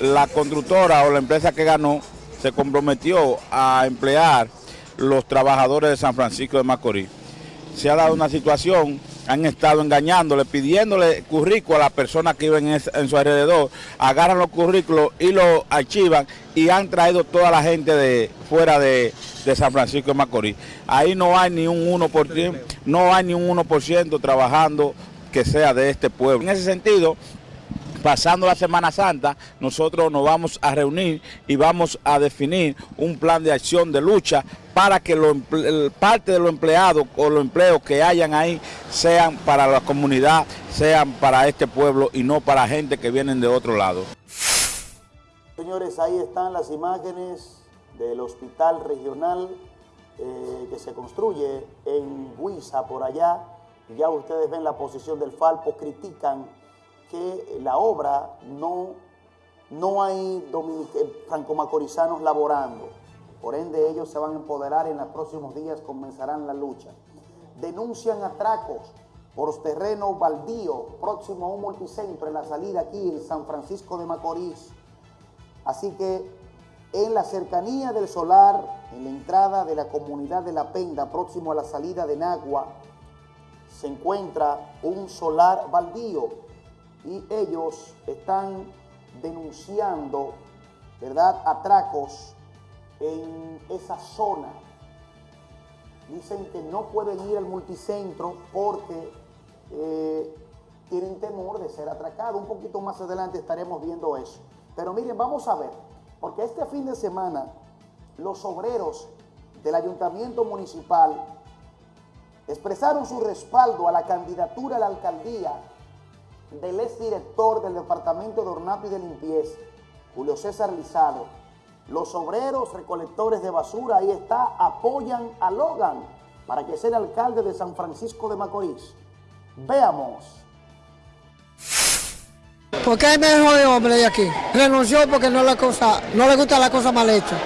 la constructora o la empresa que ganó se comprometió a emplear los trabajadores de San Francisco de Macorís. Se ha dado una situación, han estado engañándole, pidiéndole currículos a las personas que viven en, su alrededor, agarran los currículos y los archivan y han traído toda la gente de fuera de, de San Francisco de Macorís. Ahí no hay ni un 1%, no hay ni un 1% trabajando que sea de este pueblo. En ese sentido, pasando la Semana Santa, nosotros nos vamos a reunir y vamos a definir un plan de acción de lucha para que lo, parte de los empleados o los empleos que hayan ahí sean para la comunidad, sean para este pueblo y no para gente que vienen de otro lado. Señores, ahí están las imágenes del hospital regional eh, que se construye en Huiza, por allá. Ya ustedes ven la posición del Falpo, critican que la obra no, no hay franco-macorizanos laborando. Por ende, ellos se van a empoderar en los próximos días, comenzarán la lucha. Denuncian atracos por terreno baldío próximo a un multicentro en la salida aquí en San Francisco de Macorís. Así que en la cercanía del solar, en la entrada de la comunidad de La Penda, próximo a la salida de Nagua, se encuentra un solar baldío y ellos están denunciando, ¿verdad?, atracos en esa zona. Dicen que no pueden ir al multicentro porque eh, tienen temor de ser atracados. Un poquito más adelante estaremos viendo eso. Pero miren, vamos a ver, porque este fin de semana los obreros del ayuntamiento municipal expresaron su respaldo a la candidatura a la alcaldía del exdirector del Departamento de Ornato y de Limpieza, Julio César Lizado. Los obreros recolectores de basura, ahí está, apoyan a Logan para que sea el alcalde de San Francisco de Macorís. Veamos. ¿Por qué hay mejor hombre de aquí? Renunció porque no, la cosa, no le gusta la cosa mal hecha,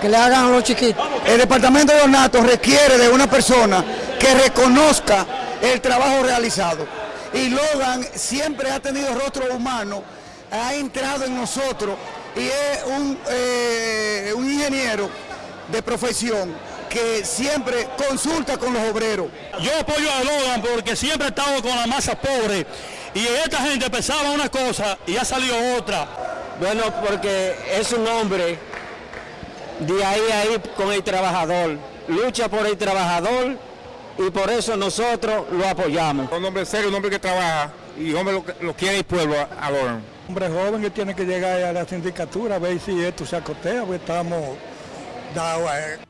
que le hagan a los chiquitos. El departamento de ornato requiere de una persona que reconozca el trabajo realizado y Logan siempre ha tenido rostro humano, ha entrado en nosotros y es un, eh, un ingeniero de profesión que siempre consulta con los obreros. Yo apoyo a Logan porque siempre ha estado con la masa pobre y esta gente pensaba una cosa y ha salido otra. Bueno, porque es un hombre de ahí a ahí con el trabajador, lucha por el trabajador y por eso nosotros lo apoyamos. Un hombre serio, un hombre que trabaja y hombre lo, lo quiere el pueblo ahora. Un hombre joven que tiene que llegar a la sindicatura a ver si esto se acotea, porque estamos dados a él.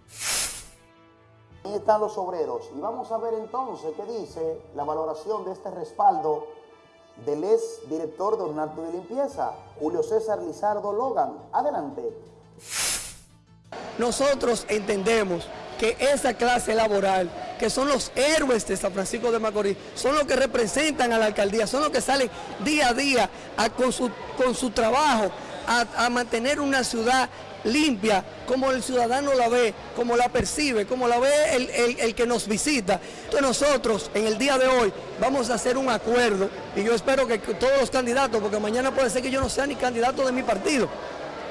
Ahí están los obreros y vamos a ver entonces qué dice la valoración de este respaldo del ex director de Ornato de Limpieza, Julio César Lizardo Logan. Adelante. Nosotros entendemos que esa clase laboral, que son los héroes de San Francisco de Macorís, son los que representan a la alcaldía, son los que salen día a día con, su, con su trabajo a, mantener una ciudad limpia, como el ciudadano la ve, como la percibe, como la ve el, el, que nos visita. Entonces nosotros en el día de hoy vamos a hacer un acuerdo y yo espero que todos los candidatos, porque mañana puede ser que yo no sea ni candidato de mi partido.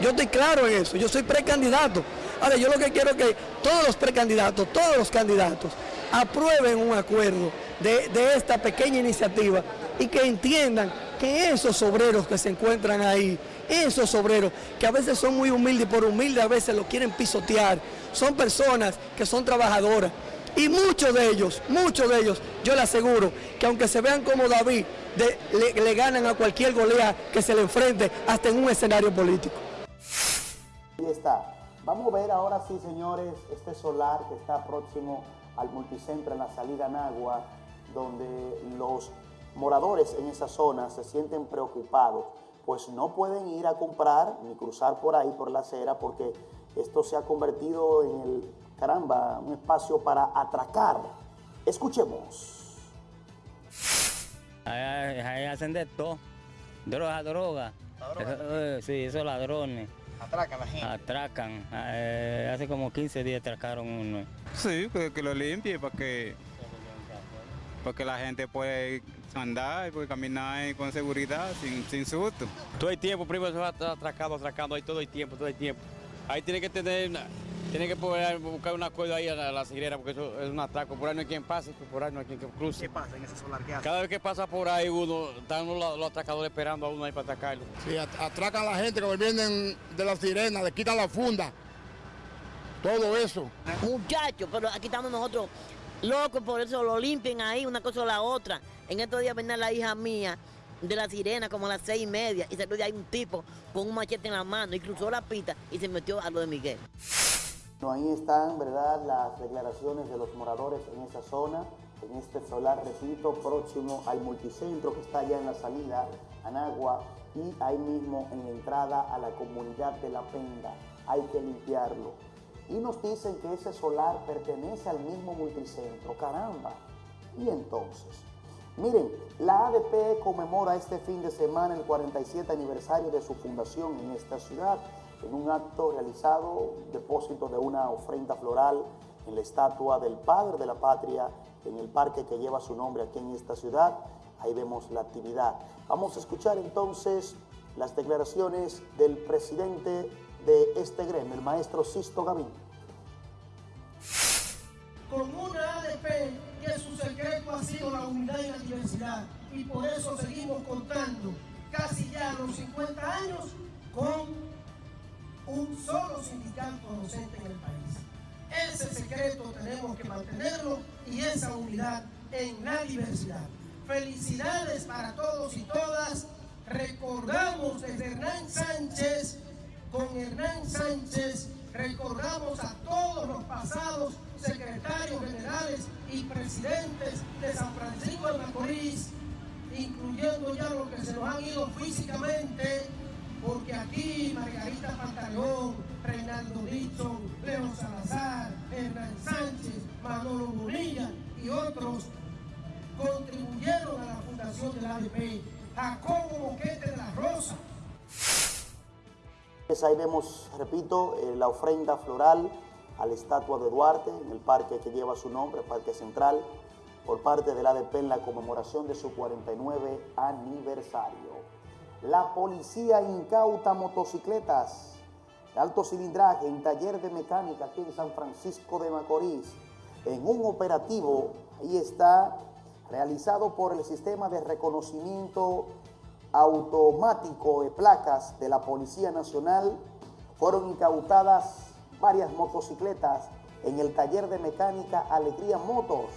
Yo estoy claro en eso, yo soy precandidato. Ahora, yo lo que quiero es que todos los precandidatos, todos los candidatos, aprueben un acuerdo de, esta pequeña iniciativa y que entiendan que esos obreros que se encuentran ahí, esos obreros que a veces son muy humildes y por humildes a veces lo quieren pisotear, son personas que son trabajadoras. Y muchos de ellos, muchos de ellos, yo le aseguro que aunque se vean como David, le, le ganan a cualquier golea que se le enfrente hasta en un escenario político. Ahí está. Vamos a ver ahora sí, señores, este solar que está próximo al multicentro en la salida Nagua, donde los moradores en esa zona se sienten preocupados pues no pueden ir a comprar ni cruzar por ahí, por la acera, porque esto se ha convertido en el, caramba, un espacio para atracar. Escuchemos. Ahí, ahí hacen de todo, droga, droga. Eso, eh, sí, esos ladrones. Atracan la gente. Atracan. Eh, hace como 15 días atracaron uno. Sí, que, que lo limpie para que, para que la gente pueda andar y puede caminar con seguridad, sin, sin susto. Todo el tiempo, va atracando, atracando, ahí todo el tiempo, todo el tiempo. Ahí tiene que tener, una- tiene que poder buscar un acuerdo ahí a la, a la porque eso es un atraco. Por ahí no hay quien pase, por ahí no hay quien que cruce. ¿Qué pasa en ese solar? ¿Qué hace? Cada vez que pasa por ahí uno, están los, los atracadores esperando a uno ahí para atacarlo. Sí, at- atracan a la gente que vienen de la sirena, le quitan la funda, todo eso. Muchachos, pero aquí estamos nosotros locos, por eso lo limpian ahí, una cosa o la otra. En estos días venía la hija mía de la sirena como a las seis y media y salió de ahí un tipo con un machete en la mano y cruzó la pista y se metió a lo de Miguel. Ahí están, ¿verdad?, las declaraciones de los moradores en esa zona, en este solar, repito, próximo al multicentro que está allá en la salida, Anagua, y ahí mismo en la entrada a la comunidad de La Penda. Hay que limpiarlo. Y nos dicen que ese solar pertenece al mismo multicentro. Caramba. Y entonces, miren, la ADP conmemora este fin de semana el 47 aniversario de su fundación en esta ciudad en un acto realizado, depósito de una ofrenda floral en la estatua del Padre de la Patria en el parque que lleva su nombre aquí en esta ciudad. Ahí vemos la actividad. Vamos a escuchar entonces las declaraciones del presidente de este gremio, el maestro Sisto Gavín. Ha sido la unidad y la diversidad. Y por eso seguimos contando casi ya los 50 años con un solo sindicato docente en el país. Ese secreto tenemos que mantenerlo y esa unidad en la diversidad. Felicidades para todos y todas. Recordamos desde Hernán Sánchez, con Hernán Sánchez, recordamos a todos los pasados secretarios generales y presidentes de San Francisco de Macorís, incluyendo ya los que se nos han ido físicamente, porque aquí Margarita Pantaleón, Reinaldo Dixon, Leo Salazar, Hernán Sánchez, Manolo Bonilla y otros contribuyeron a la fundación del ADP. Jacobo Boquete de la Rosa, Pues ahí vemos, repito, eh, la ofrenda floral a la estatua de Duarte en el parque que lleva su nombre, Parque Central, por parte del ADP en la conmemoración de su 49 aniversario. La policía incauta motocicletas de alto cilindraje en taller de mecánica aquí en San Francisco de Macorís. En un operativo, ahí está, realizado por el sistema de reconocimiento automático de placas de la Policía Nacional, fueron incautadas varias motocicletas en el taller de mecánica Alegría Motors,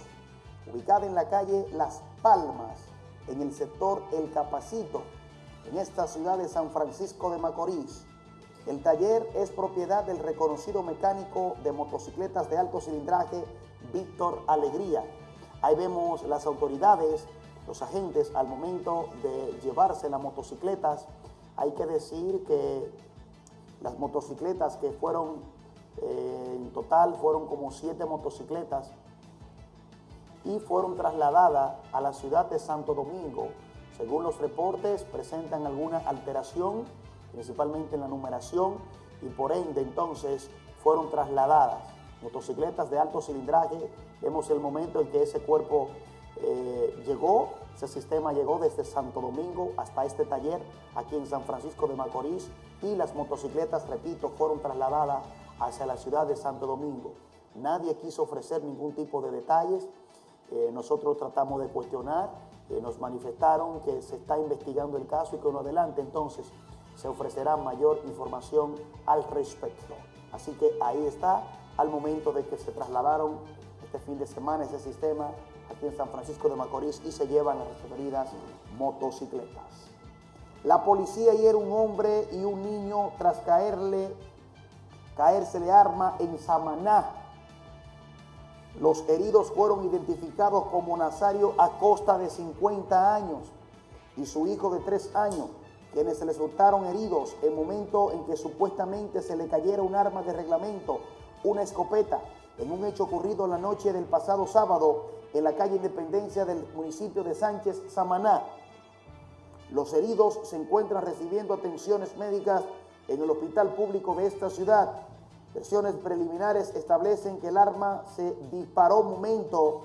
ubicada en la calle Las Palmas, en el sector El Capacito, en esta ciudad de San Francisco de Macorís. El taller es propiedad del reconocido mecánico de motocicletas de alto cilindraje Víctor Alegría. Ahí vemos las autoridades, los agentes al momento de llevarse las motocicletas. Hay que decir que las motocicletas que fueron, eh, en total fueron como siete motocicletas y fueron trasladadas a la ciudad de Santo Domingo. Según los reportes, presentan alguna alteración, principalmente en la numeración, y por ende entonces fueron trasladadas. Motocicletas de alto cilindraje, vemos el momento en que ese cuerpo eh, llegó, ese sistema llegó desde Santo Domingo hasta este taller aquí en San Francisco de Macorís y las motocicletas, repito, fueron trasladadas hacia la ciudad de Santo Domingo. Nadie quiso ofrecer ningún tipo de detalles, eh, nosotros tratamos de cuestionar, eh, nos manifestaron que se está investigando el caso y que uno adelante entonces se ofrecerá mayor información al respecto. Así que ahí está, al momento de que se trasladaron este fin de semana ese sistema aquí en San Francisco de Macorís y se llevan las referidas motocicletas. La policía hiere un hombre y un niño tras caerle, caérsele arma en Samaná. Los heridos fueron identificados como Nazario Acosta de 50 años y su hijo de 3 años. quienes se les resultaron heridos en momento en que supuestamente se le cayera un arma de reglamento, una escopeta, en un hecho ocurrido la noche del pasado sábado en la calle Independencia del municipio de Sánchez, Samaná. Los heridos se encuentran recibiendo atenciones médicas en el hospital público de esta ciudad. Versiones preliminares establecen que el arma se disparó momento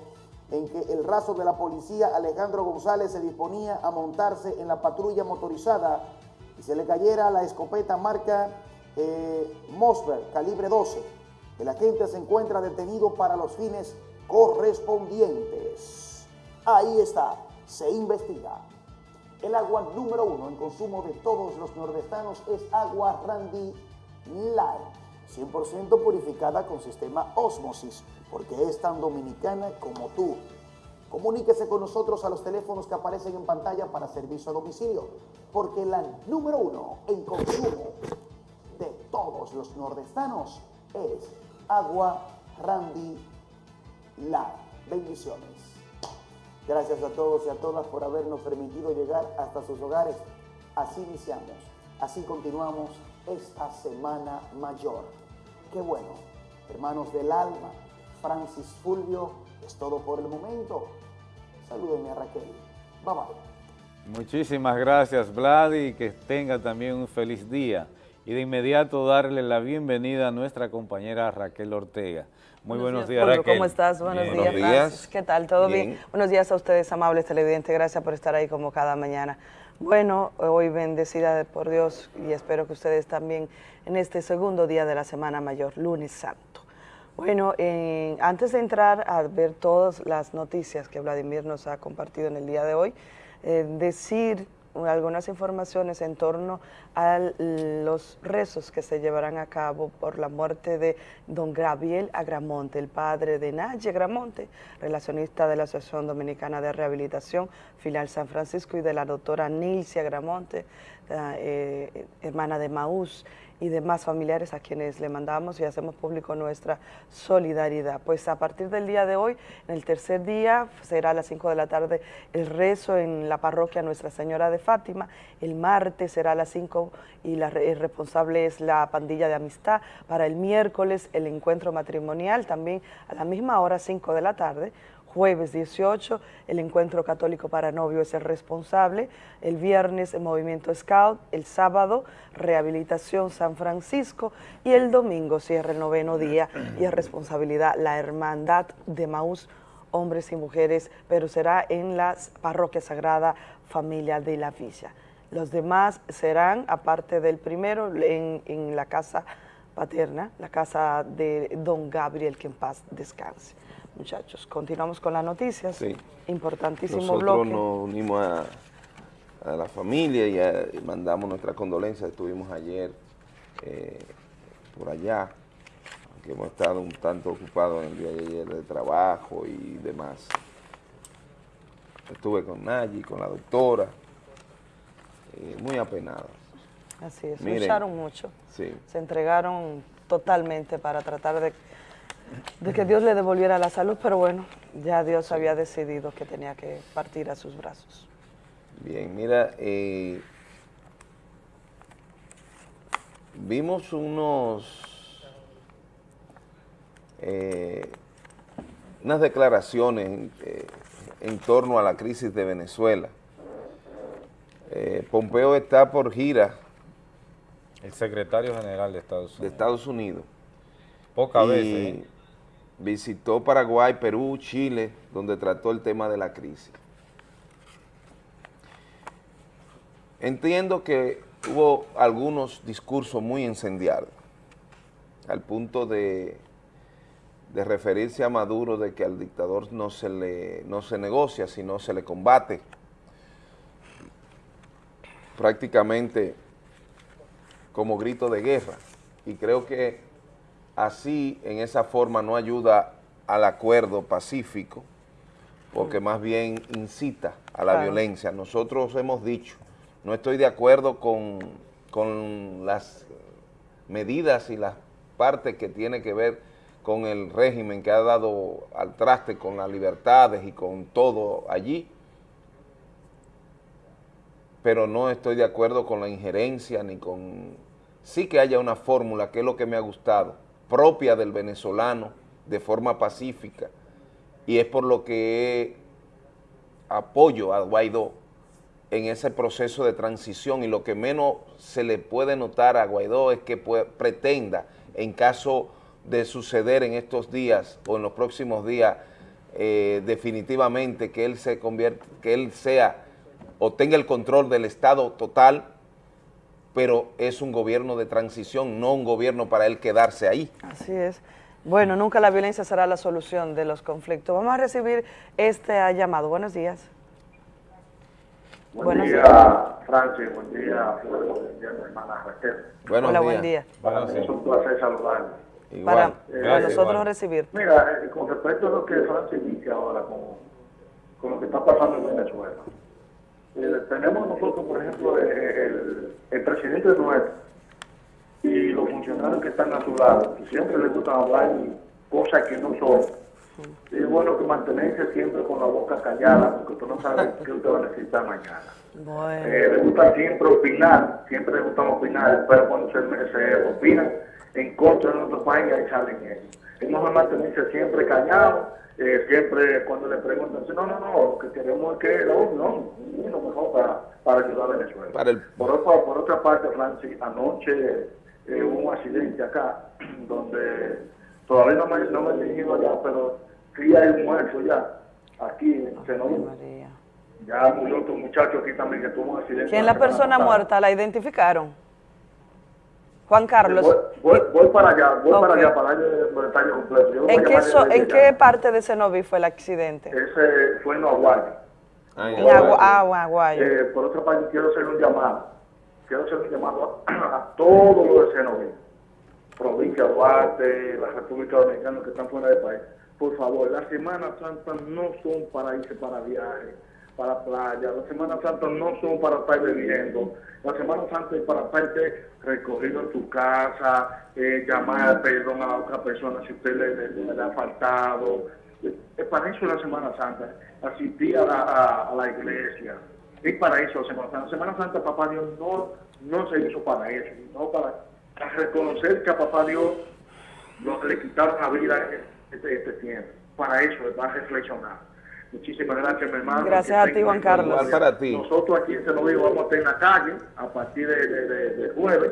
en que el raso de la policía Alejandro González se disponía a montarse en la patrulla motorizada y se le cayera la escopeta marca eh, Mosber, calibre 12. El agente se encuentra detenido para los fines correspondientes. Ahí está, se investiga. El agua número uno en consumo de todos los nordestanos es agua Randy Light, 100% purificada con sistema Osmosis, porque es tan dominicana como tú. Comuníquese con nosotros a los teléfonos que aparecen en pantalla para servicio a domicilio, porque la número uno en consumo de todos los nordestanos es agua Randy Light. Bendiciones. Gracias a todos y a todas por habernos permitido llegar hasta sus hogares. Así iniciamos, así continuamos esta Semana Mayor. Qué bueno, hermanos del alma, Francis Fulvio, es todo por el momento. Salúdenme a Raquel. Bye bye. Muchísimas gracias, Vlad, y que tenga también un feliz día. Y de inmediato darle la bienvenida a nuestra compañera Raquel Ortega. Muy buenos, días, Fulvio, Raquel. ¿Cómo estás? Buenos Bien. días, Buenos días. ¿Qué tal? ¿Todo bien? Bien. Buenos días a ustedes, amables televidentes. Gracias por estar ahí como cada mañana. Bueno, hoy bendecida por Dios y espero que ustedes también en este segundo día de la Semana Mayor, lunes santo. Bueno, eh, antes de entrar a ver todas las noticias que Vladimir nos ha compartido en el día de hoy, eh, decir algunas informaciones en torno a los rezos que se llevarán a cabo por la muerte de don Gabriel Agramonte, el padre de Naye Agramonte, relacionista de la Asociación Dominicana de Rehabilitación, filial San Francisco, y de la doctora Nilcia Agramonte, eh, hermana de Maús, y demás familiares a quienes le mandamos y hacemos público nuestra solidaridad. Pues a partir del día de hoy, en el tercer día, será a las 5 de la tarde el rezo en la parroquia Nuestra Señora de Fátima, el martes será a las 5 y la, el responsable es la pandilla de amistad, para el miércoles el encuentro matrimonial, también a la misma hora, 5 de la tarde, Jueves 18, el Encuentro Católico para Novio es el responsable. El viernes, el Movimiento Scout. El sábado, Rehabilitación San Francisco. Y el domingo, cierra el noveno día y es responsabilidad la Hermandad de Maús, hombres y mujeres, pero será en la Parroquia Sagrada Familia de la Villa. Los demás serán, aparte del primero, en, en la casa paterna, la casa de don Gabriel, que en paz descanse muchachos. Continuamos con las noticias. Sí. Importantísimo Nosotros bloque. nos unimos a, a la familia y, a- y mandamos nuestras condolencias. Estuvimos ayer eh, por allá, aunque hemos estado un tanto ocupados en el día de ayer de trabajo y demás. Estuve con Nayi, con la doctora, eh, muy apenada. Así es, lucharon mucho. Sí. Se entregaron totalmente para tratar de, de que Dios le devolviera la salud, pero bueno, ya Dios había decidido que tenía que partir a sus brazos. Bien, mira, eh, vimos unos, eh, unas declaraciones en, eh, en torno a la crisis de Venezuela. Eh, Pompeo está por gira El secretario general de Estados de Unidos. Estados Unidos. Pocas veces. Visitó Paraguay, Perú, Chile, donde trató el tema de la crisis. Entiendo que hubo algunos discursos muy incendiarios, al punto de, de referirse a Maduro de que al dictador no se, le, no se negocia, sino se le combate. Prácticamente como grito de guerra. Y creo que así, en esa forma, no ayuda al acuerdo pacífico, porque más bien incita a la Claro. violencia. Nosotros hemos dicho, no estoy de acuerdo con, con las medidas y las partes que tiene que ver con el régimen que ha dado al traste con las libertades y con todo allí, pero no estoy de acuerdo con la injerencia ni con... Sí que haya una fórmula, que es lo que me ha gustado, propia del venezolano, de forma pacífica, y es por lo que apoyo a Guaidó en ese proceso de transición. Y lo que menos se le puede notar a Guaidó es que pretenda, en caso de suceder en estos días o en los próximos días, eh, definitivamente que él se convierta, que él sea o tenga el control del Estado total, pero es un gobierno de transición, no un gobierno para él quedarse ahí. Así es. Bueno, nunca la violencia será la solución de los conflictos. Vamos a recibir este llamado. Buenos días. Buen Buenos día, días. Francis. Buen día, Buen día, hermana Raquel. Buenos Hola, buen día. Es un placer saludarle. Igual. Para, nosotros recibir. Mira, eh, con respecto a lo que Francis dice ahora, con, con lo que está pasando en Venezuela, eh, tenemos nosotros, por ejemplo, el, el, presidente nuestro y los funcionarios que están a su lado, que siempre les gusta hablar cosas que no son. es bueno que mantenerse siempre con la boca callada, porque tú no sabes *laughs* qué usted va a necesitar mañana. Bueno. Eh, les gusta siempre opinar, siempre les gusta opinar, pero cuando se, se opinan en contra de nuestro país, ahí salen ellos. Es mejor mantenerse siempre callado eh, siempre cuando le preguntan, no, no, no, lo que queremos es que la no, lo mejor para, para ayudar a Venezuela. Por, otra, por otra parte, Francis, anoche eh, hubo un accidente acá, *clears throat* donde todavía no me, no me he dirigido allá, pero sí hay muerto ya, aquí en Senado. Ya murió otro muchacho aquí también que tuvo un accidente. ¿Quién la persona muerta? ¿La identificaron? Juan Carlos. Voy, voy, para allá, voy para allá, para el monetario completo. ¿En, qué, so, ¿en qué parte de Cenoví fue el accidente? Ese fue en Aguayo. Ah, en Aguayo. Ah, Aguayo. Eh, por otra parte, quiero hacer un llamado. Quiero hacer un llamado a, a todos los de Cenoví. Provincia Duarte, la República Dominicana que están fuera del país. Por favor, las Semanas Santas no son para irse para viajes para playa, las Semanas Santas no son para estar bebiendo, las Semanas Santas es para estar recorrido en tu casa, eh, llamar perdón a la otra persona si usted le, ha faltado. Es para eso la Semana Santa, asistir a la, a, la iglesia. Es para eso la Semana Santa. La Semana Santa, Papá Dios no, no se hizo para eso, sino para, reconocer que a Papá Dios le quitaron la vida este, este tiempo. Para eso, para reflexionar. Muchísimas gracias, mi hermano. Gracias a ti, Juan Carlos. para ti. Nosotros aquí en Cenoví vamos a estar en la calle a partir de, de, jueves,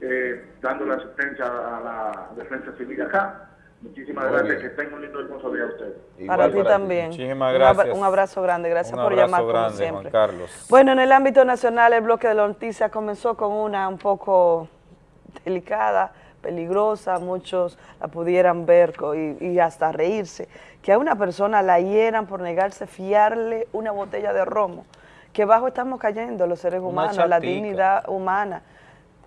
eh, dando la asistencia a la defensa civil acá. Muchísimas gracias, que tengan un lindo hermoso día a ustedes. para ti también. Muchísimas gracias. Un abrazo grande, gracias por llamar como siempre. Juan Carlos. Bueno, en el ámbito nacional el bloque de la noticia comenzó con una un poco delicada, peligrosa, muchos la pudieran ver y, hasta reírse, que a una persona la hieran por negarse a fiarle una botella de romo, que bajo estamos cayendo los seres humanos, la dignidad humana,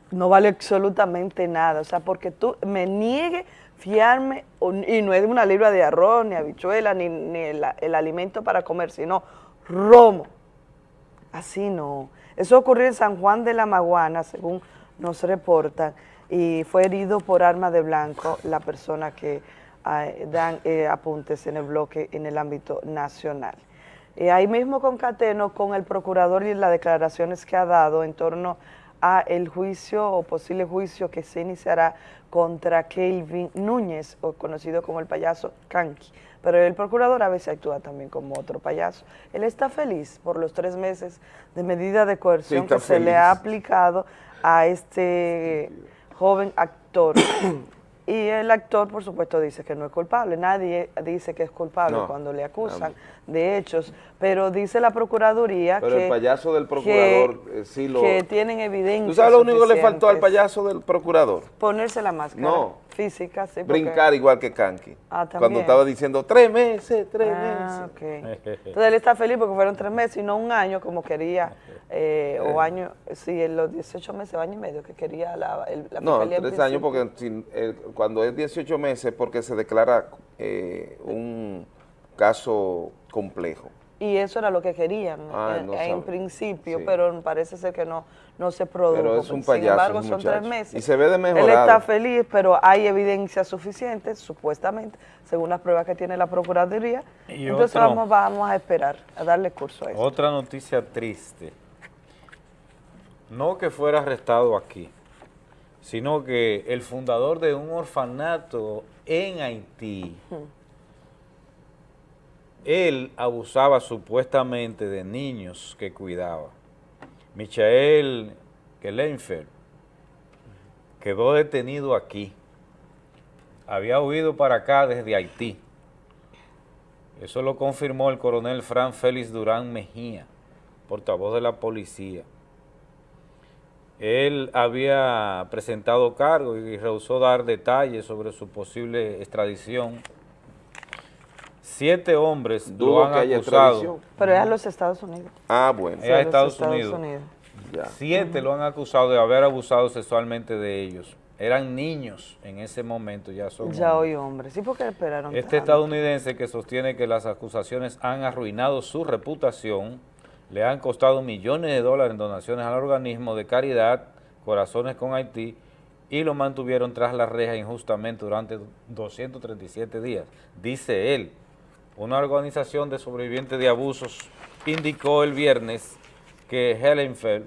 no vale absolutamente nada, o sea, porque tú me niegues fiarme, y no es una libra de arroz, ni habichuela, ni, el, el alimento para comer, sino romo, así no. Eso ocurrió en San Juan de la Maguana, según nos reportan, y fue herido por arma de blanco la persona que dan eh, apuntes en el bloque en el ámbito nacional. Ahí mismo concateno con el procurador y las declaraciones que ha dado en torno a el juicio o posible juicio que se iniciará contra Kelvin Núñez, o conocido como el payaso Kanki. Pero el procurador a veces actúa también como otro payaso. Él está feliz por los tres meses de medida de coerción que se le ha aplicado a este joven actor. *coughs* y el actor, por supuesto, dice que no es culpable. Nadie dice que es culpable cuando le acusan de hechos, pero dice la Procuraduría pero que... el payaso del procurador que, eh, sí lo... Que tienen evidencia ¿Tú sabes lo único que le faltó al payaso del procurador? Ponerse la máscara. No física, sí. Brincar igual que Kanki. Ah, Cuando estaba diciendo tres meses, tres ah, meses. *laughs* Entonces él está feliz porque fueron tres meses y no un año como quería, eh, o año, sí, en los 18 meses, año y medio que quería la, el, la No, tres años porque eh, cuando es 18 meses porque se declara eh, un caso complejo. Y eso era lo que querían ah, en, principio, pero parece ser que no, no se produjo. Pero es un payaso, Sin embargo, son tres meses. Y se ve de mejorado. Él está feliz, pero hay evidencia suficiente, supuestamente, según las pruebas que tiene la Procuraduría. Entonces vamos, vamos a esperar, a darle curso a eso. Otra noticia triste. No que fuera arrestado aquí, sino que el fundador de un orfanato en Haití, él abusaba supuestamente de niños que cuidaba. Michael Kellenfer quedó detenido aquí. Había huido para acá desde Haití. Eso lo confirmó el coronel Fran Félix Durán Mejía, portavoz de la policía. Él había presentado cargo y rehusó dar detalles sobre su posible extradición. Siete hombres Dudo lo han que haya acusado. Pero es a los Estados Unidos. Ah, bueno. Es a los Estados, Estados Unidos. Unidos. Ya. Siete lo han acusado de haber abusado sexualmente de ellos. Eran niños en ese momento, ya son Ya hombres. hoy hombre. Sí, porque esperaron Este tanto? estadounidense que sostiene que las acusaciones han arruinado su reputación, le han costado millones de dólares en donaciones al organismo de caridad Corazones con Haití y lo mantuvieron tras la reja injustamente durante 237 días. Dice él, una organización de sobrevivientes de abusos indicó el viernes que Hellenfeld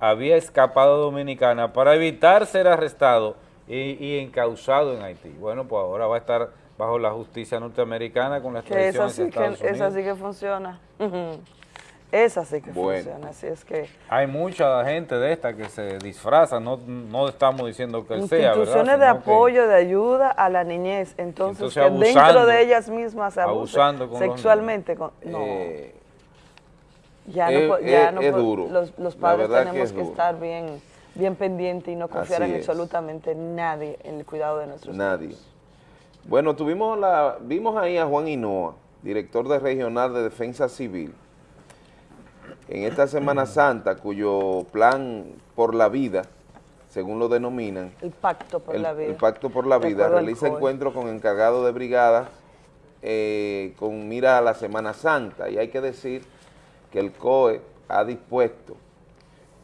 había escapado a Dominicana para evitar ser arrestado y, y encausado en Haití. Bueno, pues ahora va a estar bajo la justicia norteamericana con la Que extradición esa sí que, Estados esa Unidos. sí que funciona. *laughs* Esa sí que Bueno. funciona. Así es que Hay mucha gente de esta que se disfraza, no, no estamos diciendo que sea, instituciones de que- apoyo, de ayuda a la niñez, entonces, Entonces, que abusando, dentro de ellas mismas se abusando con sexualmente. con- no, Eh, ya no, po- ya no es po- duro. Los, padres que tenemos es que, estar bien, bien pendientes y no confiar Así en es. absolutamente nadie en el cuidado de nuestros Nadie. Bueno, tuvimos la, vimos ahí a Juan Hinoa, director de Regional de Defensa Civil, en esta Semana Santa, cuyo plan por la vida, según lo denominan, El pacto por el, la vida. el Pacto por la Vida, realiza encuentros con encargados de brigadas eh, con mira a la Semana Santa. Y hay que decir que el COE ha dispuesto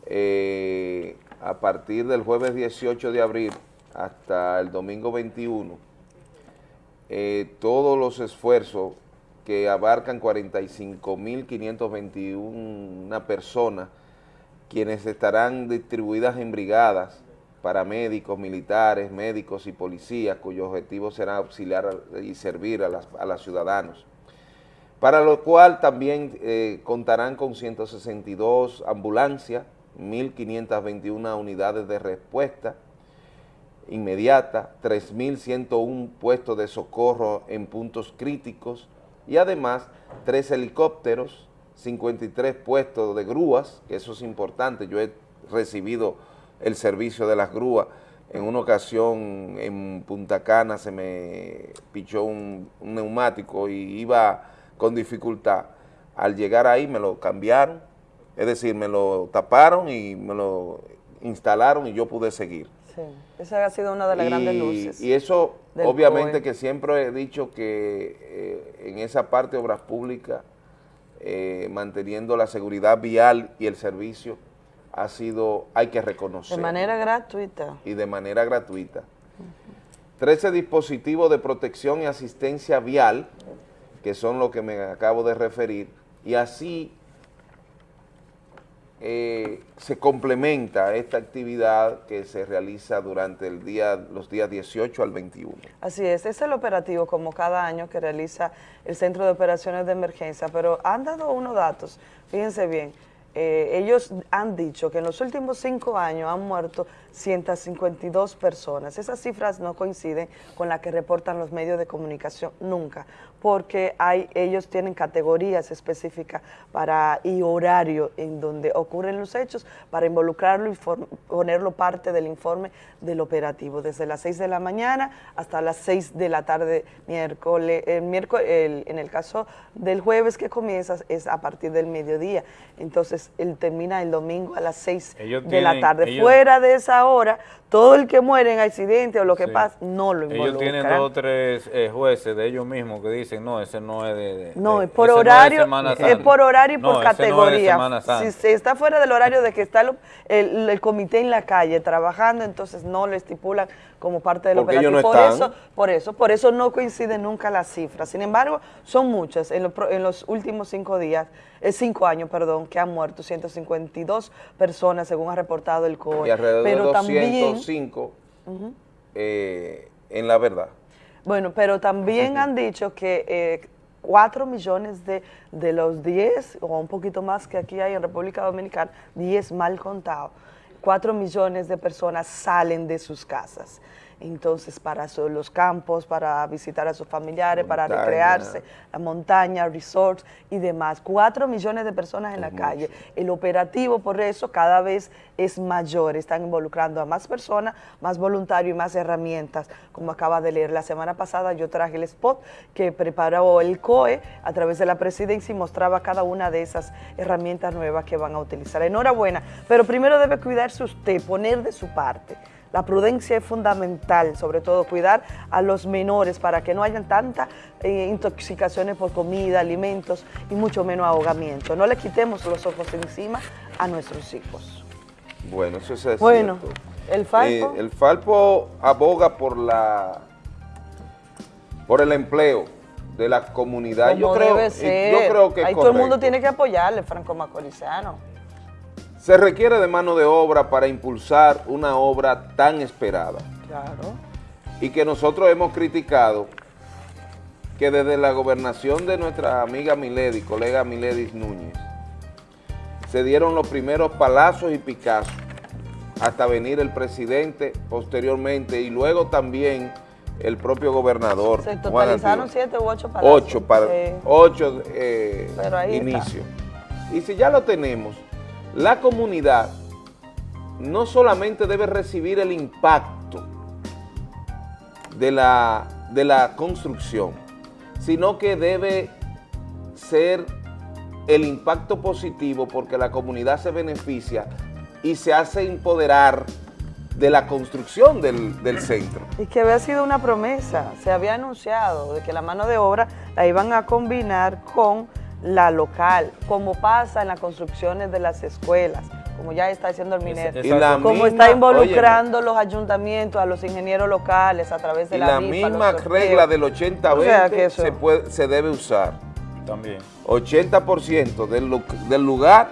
eh, a partir del jueves 18 de abril hasta el domingo 21 eh, todos los esfuerzos que abarcan 45.521 personas, quienes estarán distribuidas en brigadas para médicos, militares, médicos y policías, cuyo objetivo será auxiliar y servir a, las- a los ciudadanos. Para lo cual también eh, contarán con 162 ambulancias, 1.521 unidades de respuesta, inmediata, 3.101 puestos de socorro en puntos críticos y además tres helicópteros, 53 puestos de grúas, que eso es importante, yo he recibido el servicio de las grúas, en una ocasión en Punta Cana se me pichó un, neumático y iba con dificultad, al llegar ahí me lo cambiaron, es decir, me lo taparon y me lo instalaron y yo pude seguir. Sí, esa ha sido una de las grandes luces. Y eso, obviamente COE. que siempre he dicho que eh, en esa parte de obras públicas, eh, manteniendo la seguridad vial y el servicio, ha sido, hay que reconocer. De manera gratuita. Y de manera gratuita. 13 dispositivos de protección y asistencia vial, que son lo que me acabo de referir, y así eh, se complementa esta actividad que se realiza durante el día, los días 18 al 21. Así es, es el operativo como cada año que realiza el Centro de Operaciones de Emergencia, pero han dado unos datos, fíjense bien, eh, ellos han dicho que en los últimos cinco años han muerto 152 personas. Esas cifras no coinciden con las que reportan los medios de comunicación nunca, porque hay, ellos tienen categorías específicas para y horario en donde ocurren los hechos para involucrarlo y ponerlo parte del informe del operativo, desde las 6 de la mañana hasta las 6 de la tarde miércoles. El miércoles el- en el caso del jueves que comienza es a partir del mediodía, entonces él termina el domingo a las 6 Ellos de la tarde. ellos- Fuera de esa ahora todo el que muere en accidente o lo que Sí. pasa, no lo involucran. Ellos tienen dos o tres eh, jueces de ellos mismos que dicen, no, ese no es de... de- No, es por ese no es horario, es Santa". por horario y por No, ese no es categoría. Si se está fuera del horario de que está el, el- el comité en la calle trabajando, entonces no lo estipulan como parte del Porque ellos operativo. no por están. eso, por eso, por eso no coinciden nunca las cifras. Sin embargo, son muchas. En, lo pro- en los últimos cinco días, eh, cinco años, perdón, que han muerto 152 personas, según ha reportado el COE. Y alrededor Pero de también, 205 Ujú. eh, en la verdad. Bueno, pero también han dicho que eh, 4 millones de, de los 10, o un poquito más que aquí hay en República Dominicana, 10 mal contados, 4 millones de personas salen de sus casas. Entonces, para su- los campos, para visitar a sus familiares, para recrearse, la montaña, resorts y demás. 4 millones de personas en la calle. El operativo, por eso, cada vez es mayor. Están involucrando a más personas, más voluntarios y más herramientas, como acaba de leer. La semana pasada yo traje el spot que preparó el COE a través de la presidencia y mostraba cada una de esas herramientas nuevas que van a utilizar. Enhorabuena, pero primero debe cuidarse usted, poner de su parte. La prudencia es fundamental, sobre todo cuidar a los menores para que no hayan tantas eh, intoxicaciones por comida, alimentos y mucho menos ahogamiento. No le quitemos los ojos encima a nuestros hijos. Bueno, eso es Bueno, cierto. el Falpo. Eh, el Falpo aboga por la por el empleo de la comunidad. Como yo creo, debe eh, ser. yo creo que Ahí todo el mundo tiene que apoyarle, Franco Macorizano. Se requiere de mano de obra para impulsar una obra tan esperada Claro. y que nosotros hemos criticado que desde la gobernación de nuestra amiga Milady, colega Miledis Núñez, se dieron los primeros palazos y picazos hasta venir el presidente posteriormente y luego también el propio gobernador. Se totalizaron siete u ocho palazos. Ocho, para, ocho eh. Y si ya lo tenemos, la comunidad no solamente debe recibir el impacto de la, de la construcción, sino que debe ser el impacto positivo porque la comunidad se beneficia y se hace empoderar de la construcción del, del centro. Y que había sido una promesa, se había anunciado de que la mano de obra la iban a combinar con la local, como pasa en las construcciones de las escuelas, como ya está diciendo el minero, como misma- está involucrando los ayuntamientos, a los ingenieros locales a través de Y la, la misma regla del 80-20 O sea, que eso- se, puede- se debe usar. También. 80% del, lu- del lugar,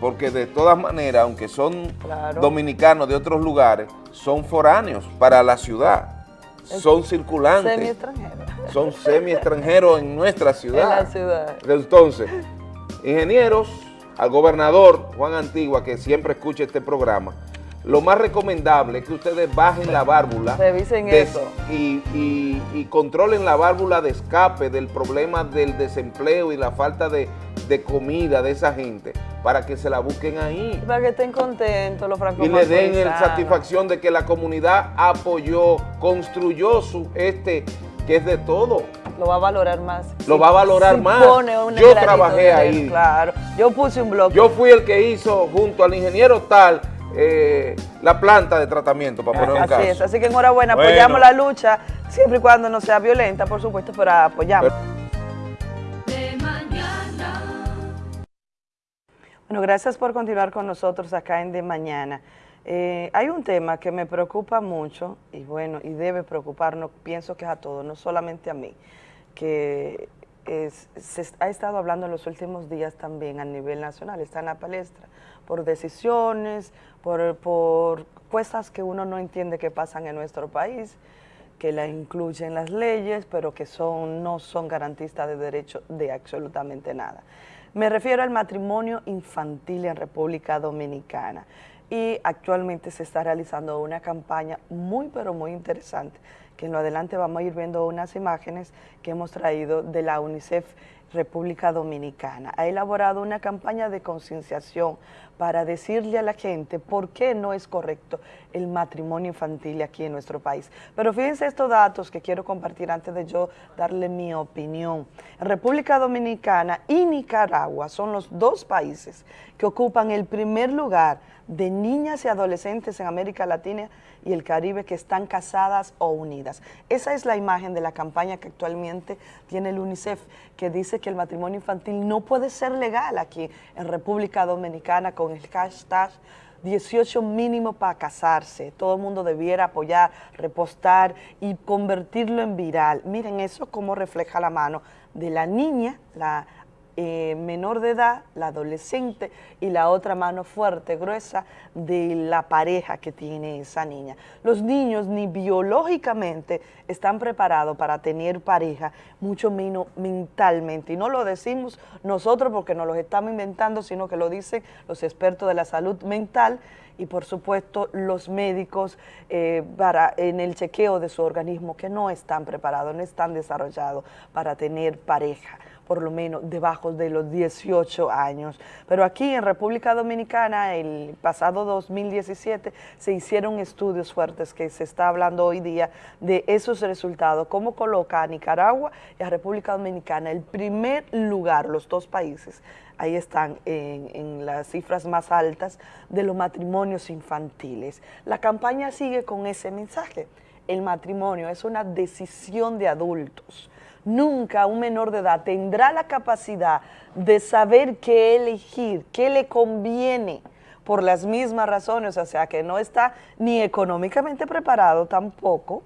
porque de todas maneras, aunque son Claro. dominicanos de otros lugares, son foráneos para la ciudad, son circulantes, Semi-extranjero. Son semi-extranjeros en nuestra ciudad. En la ciudad. Entonces, ingenieros, al gobernador Juan Antigua, que siempre escucha este programa, lo más recomendable es que ustedes bajen la válvula Revisen de- eso. Y, y- y controlen la válvula de escape del problema del desempleo y la falta de, de comida de esa gente para que se la busquen ahí Para que estén contentos los francos y le den el satisfacción de que la comunidad apoyó, construyó su este que es de todo. Lo va a valorar más. Lo va a valorar si más. pone un Yo trabajé ahí. Claro. Yo puse un bloque. Yo fui el que hizo junto al ingeniero tal eh, la planta de tratamiento, para poner un Así caso. es, así que enhorabuena, Bueno. apoyamos la lucha, siempre y cuando no sea violenta, por supuesto, pero apoyamos. Bueno, gracias por continuar con nosotros acá en De Mañana. Eh, hay un tema que me preocupa mucho y bueno, y debe preocuparnos, pienso que es a todos, no solamente a mí, que se ha estado hablando en los últimos días también a nivel nacional, está en la palestra, por decisiones, por, por cosas que uno no entiende que pasan en nuestro país, que la incluyen las leyes, pero que son, no son garantistas de derecho de absolutamente nada. Me refiero al matrimonio infantil en República Dominicana y actualmente se está realizando una campaña muy pero muy interesante que en lo adelante vamos a ir viendo unas imágenes que hemos traído de la UNICEF República Dominicana, ha elaborado una campaña de concienciación para decirle a la gente por qué no es correcto el matrimonio infantil aquí en nuestro país. Pero fíjense estos datos que quiero compartir antes de yo darle mi opinión. República Dominicana y Nicaragua son los dos países que ocupan el primer lugar de niñas y adolescentes en América Latina y el Caribe que están casadas o unidas. Esa es la imagen de la campaña que actualmente tiene el UNICEF, que dice que el matrimonio infantil no puede ser legal aquí en República Dominicana con el hashtag 18 mínimo para casarse. Todo el mundo debiera apoyar, repostar y convertirlo en viral. Miren eso como refleja la mano de la niña, la eh, menor de edad, la adolescente, y la otra mano fuerte, gruesa, de la pareja que tiene esa niña. Los niños ni biológicamente están preparados para tener pareja, mucho menos mentalmente. Y no lo decimos nosotros porque nos lo estamos inventando, sino que lo dicen los expertos de la salud mental y por supuesto los médicos eh, para, en el chequeo de su organismo que no están preparados, no están desarrollados para tener pareja por lo menos debajo de los 18 años. Pero aquí en República Dominicana, el pasado 2017, se hicieron estudios fuertes que se está hablando hoy día de esos resultados, cómo coloca a Nicaragua y a República Dominicana el primer lugar, los dos países, ahí están en, las cifras más altas de los matrimonios infantiles. La campaña sigue con ese mensaje. El matrimonio es una decisión de adultos nunca un menor de edad tendrá la capacidad de saber qué elegir, qué le conviene por las mismas razones, o sea, que no está ni económicamente preparado tampoco,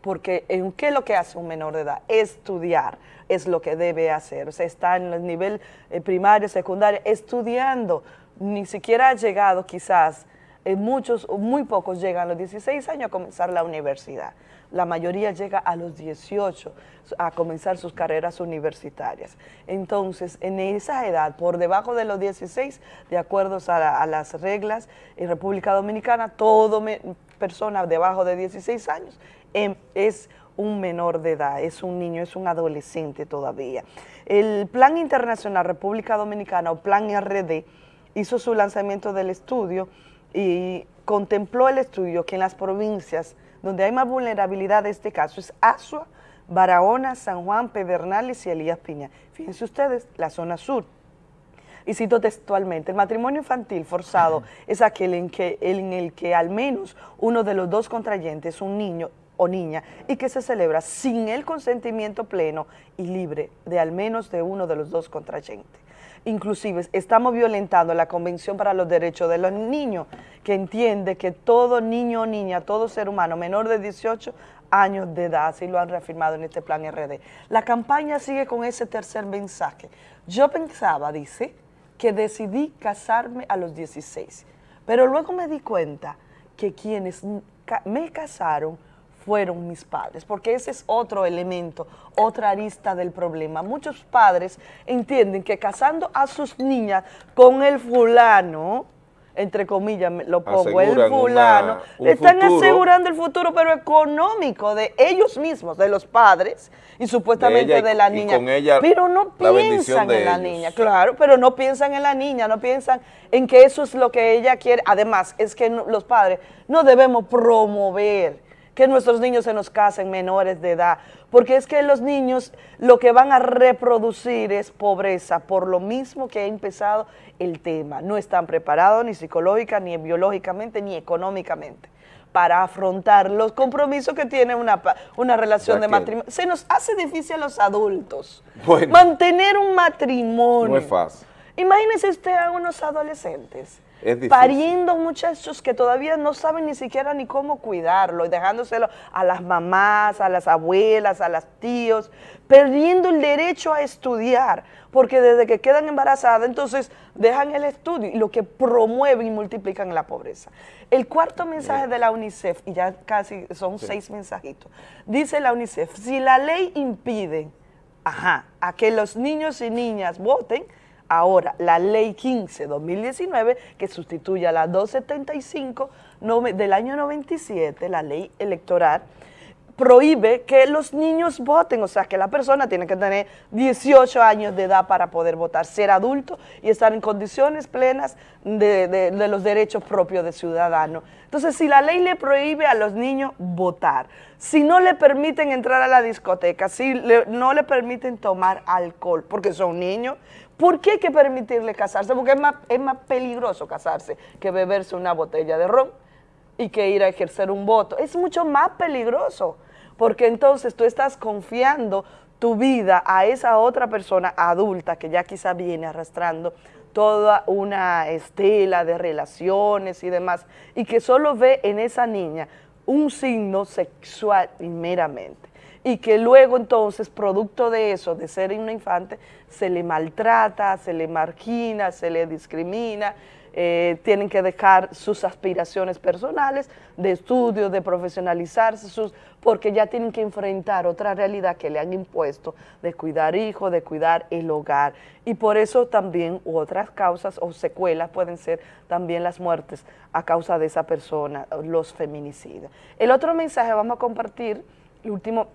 porque ¿en qué es lo que hace un menor de edad? Estudiar es lo que debe hacer, o sea, está en el nivel eh, primario, secundario, estudiando, ni siquiera ha llegado quizás, eh, muchos, muy pocos llegan a los 16 años a comenzar la universidad la mayoría llega a los 18 a comenzar sus carreras universitarias. Entonces, en esa edad, por debajo de los 16, de acuerdo a, las reglas en República Dominicana, toda persona debajo de 16 años es un menor de edad, es un niño, es un adolescente todavía. El Plan Internacional República Dominicana, o Plan RD, hizo su lanzamiento del estudio y contempló el estudio que en las provincias donde hay más vulnerabilidad de este caso es Asua, Barahona, San Juan, Pedernales y Elías Piña. Fíjense ustedes, la zona sur. Y cito textualmente, el matrimonio infantil forzado es aquel en, que, en el que al menos uno de los dos contrayentes es un niño o niña y que se celebra sin el consentimiento pleno y libre de al menos de uno de los dos contrayentes inclusive estamos violentando la Convención para los Derechos de los Niños, que entiende que todo niño o niña, todo ser humano menor de 18 años de edad, así lo han reafirmado en este plan RD. La campaña sigue con ese tercer mensaje. Yo pensaba, dice, que decidí casarme a los 16, pero luego me di cuenta que quienes me casaron fueron mis padres, porque ese es otro elemento, otra arista del problema. Muchos padres entienden que casando a sus niñas con el fulano, entre comillas lo pongo, el fulano, le están asegurando el futuro, pero económico de ellos mismos, de los padres y supuestamente de, la niña. pero no piensan en la niña, claro, pero no piensan en la niña, no piensan en que eso es lo que ella quiere. Además, es que los padres no debemos promover que nuestros niños se nos casen menores de edad, porque es que los niños lo que van a reproducir es pobreza, por lo mismo que ha empezado el tema. No están preparados ni psicológica, ni biológicamente, ni económicamente para afrontar los compromisos que tiene una, una relación de matrimonio. Se nos hace difícil a los adultos mantener un matrimonio. No es fácil. Imagínese usted a unos adolescentes pariendo muchachos que todavía no saben ni siquiera ni cómo cuidarlo y dejándoselo a las mamás, a las abuelas, a los tíos, perdiendo el derecho a estudiar, porque desde que quedan embarazadas, entonces dejan el estudio y lo que promueve y multiplican la pobreza. El cuarto mensaje de la UNICEF, y ya casi son seis mensajitos, dice la UNICEF, si la ley impide ajá, a que los niños y niñas voten, Ahora, la Ley 15-2019, que sustituye a la 275 del año 97, la ley electoral, prohíbe que los niños voten, o sea, que la persona tiene que tener 18 años de edad para poder votar, ser adulto y estar en condiciones plenas de, los derechos propios de ciudadano. Entonces, si la ley le prohíbe a los niños votar, si no le permiten entrar a la discoteca, si no le permiten tomar alcohol, porque son niños, ¿por qué hay que permitirle casarse? Porque es más, es más peligroso casarse que beberse una botella de ron y que ir a ejercer un voto. Es mucho más peligroso, porque entonces tú estás confiando tu vida a esa otra persona adulta que ya quizá viene arrastrando toda una estela de relaciones y demás, y que solo ve en esa niña un signo sexual meramente y que luego entonces, producto de eso, de ser una infante, se le maltrata, se le margina, se le discrimina, eh, tienen que dejar sus aspiraciones personales de estudio, de profesionalizarse, sus, porque ya tienen que enfrentar otra realidad que le han impuesto de cuidar hijos, de cuidar el hogar. Y por eso también otras causas o secuelas pueden ser también las muertes a causa de esa persona, los feminicidios. El otro mensaje vamos a compartir, el último,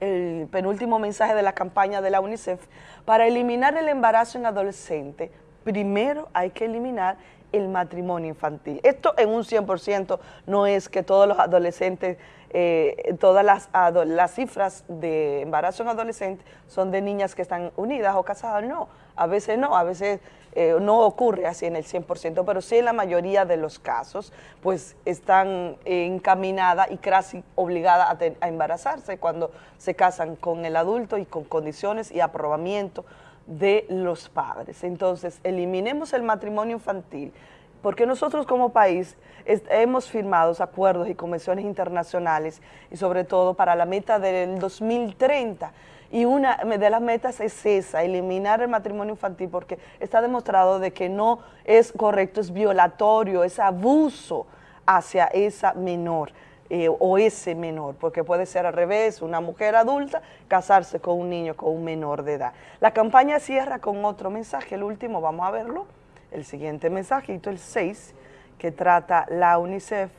el penúltimo mensaje de la campaña de la UNICEF, para eliminar el embarazo en adolescente, primero hay que eliminar el matrimonio infantil. Esto en un 100% no es que todos los adolescentes, eh, todas las, ado- las cifras de embarazo en adolescente son de niñas que están unidas o casadas, no, a veces no, a veces eh, no ocurre así en el 100%, pero sí en la mayoría de los casos, pues están eh, encaminadas y casi obligadas a, embarazarse cuando se casan con el adulto y con condiciones y aprobamiento de los padres. Entonces, eliminemos el matrimonio infantil, porque nosotros como país hemos firmado acuerdos y convenciones internacionales y sobre todo para la meta del 2030. Y una de las metas es esa, eliminar el matrimonio infantil, porque está demostrado de que no es correcto, es violatorio, es abuso hacia esa menor eh, o ese menor, porque puede ser al revés, una mujer adulta casarse con un niño, con un menor de edad. La campaña cierra con otro mensaje, el último, vamos a verlo, el siguiente mensajito, el 6, que trata la UNICEF,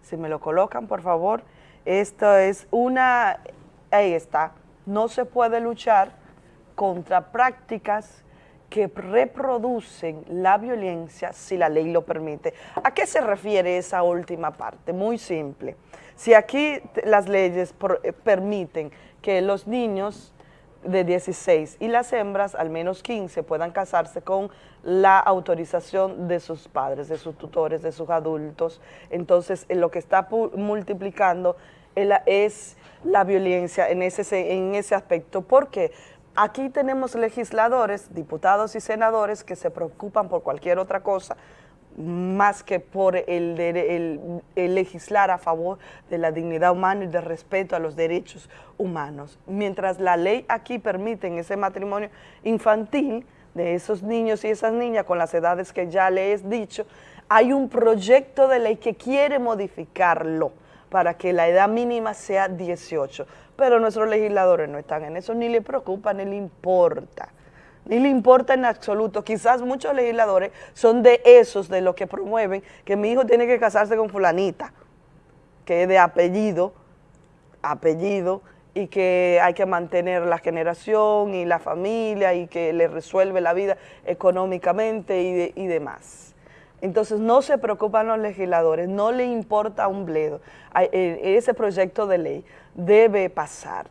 si me lo colocan por favor, esto es una, ahí está, no se puede luchar contra prácticas que reproducen la violencia si la ley lo permite. ¿A qué se refiere esa última parte? Muy simple. Si aquí las leyes eh, permiten que los niños de 16 y las hembras, al menos 15, puedan casarse con la autorización de sus padres, de sus tutores, de sus adultos. Entonces, eh, lo que está multiplicando el- es la violencia en ese, se- en ese aspecto. ¿Por qué? Aquí tenemos legisladores, diputados y senadores que se preocupan por cualquier otra cosa más que por el, el- legislar a favor de la dignidad humana y de respeto a los derechos humanos. Mientras la ley aquí permite ese matrimonio infantil de esos niños y esas niñas con las edades que ya les he dicho, hay un proyecto de ley que quiere modificarlo para que la edad mínima sea 18. Pero nuestros legisladores no están en eso, ni le preocupa, ni le importa. Ni le importa en absoluto. Quizás muchos legisladores son de esos, de los que promueven que mi hijo tiene que casarse con fulanita, que es de apellido, apellido, y que hay que mantener la generación y la familia y que le resuelve la vida económicamente y, de- y demás. Entonces no se preocupan los legisladores, no le importa un bledo. Eh, Ese proyecto de ley debe pasar,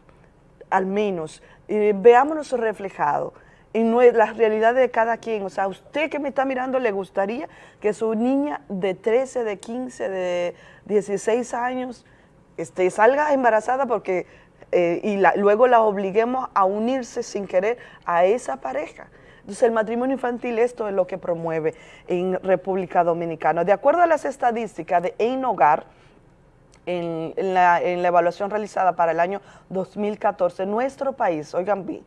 al menos, veámonos reflejado en las realidades de cada quien. O sea, a usted que me está mirando le gustaría que su niña de 13, de 15, de 16 años este, salga embarazada porque eh, y la- luego la obliguemos a unirse sin querer a esa pareja. Entonces el matrimonio infantil esto es lo que promueve en República Dominicana. De acuerdo a las estadísticas de En Hogar, en, la, en la evaluación realizada para el año 2014, nuestro país, oigan bien,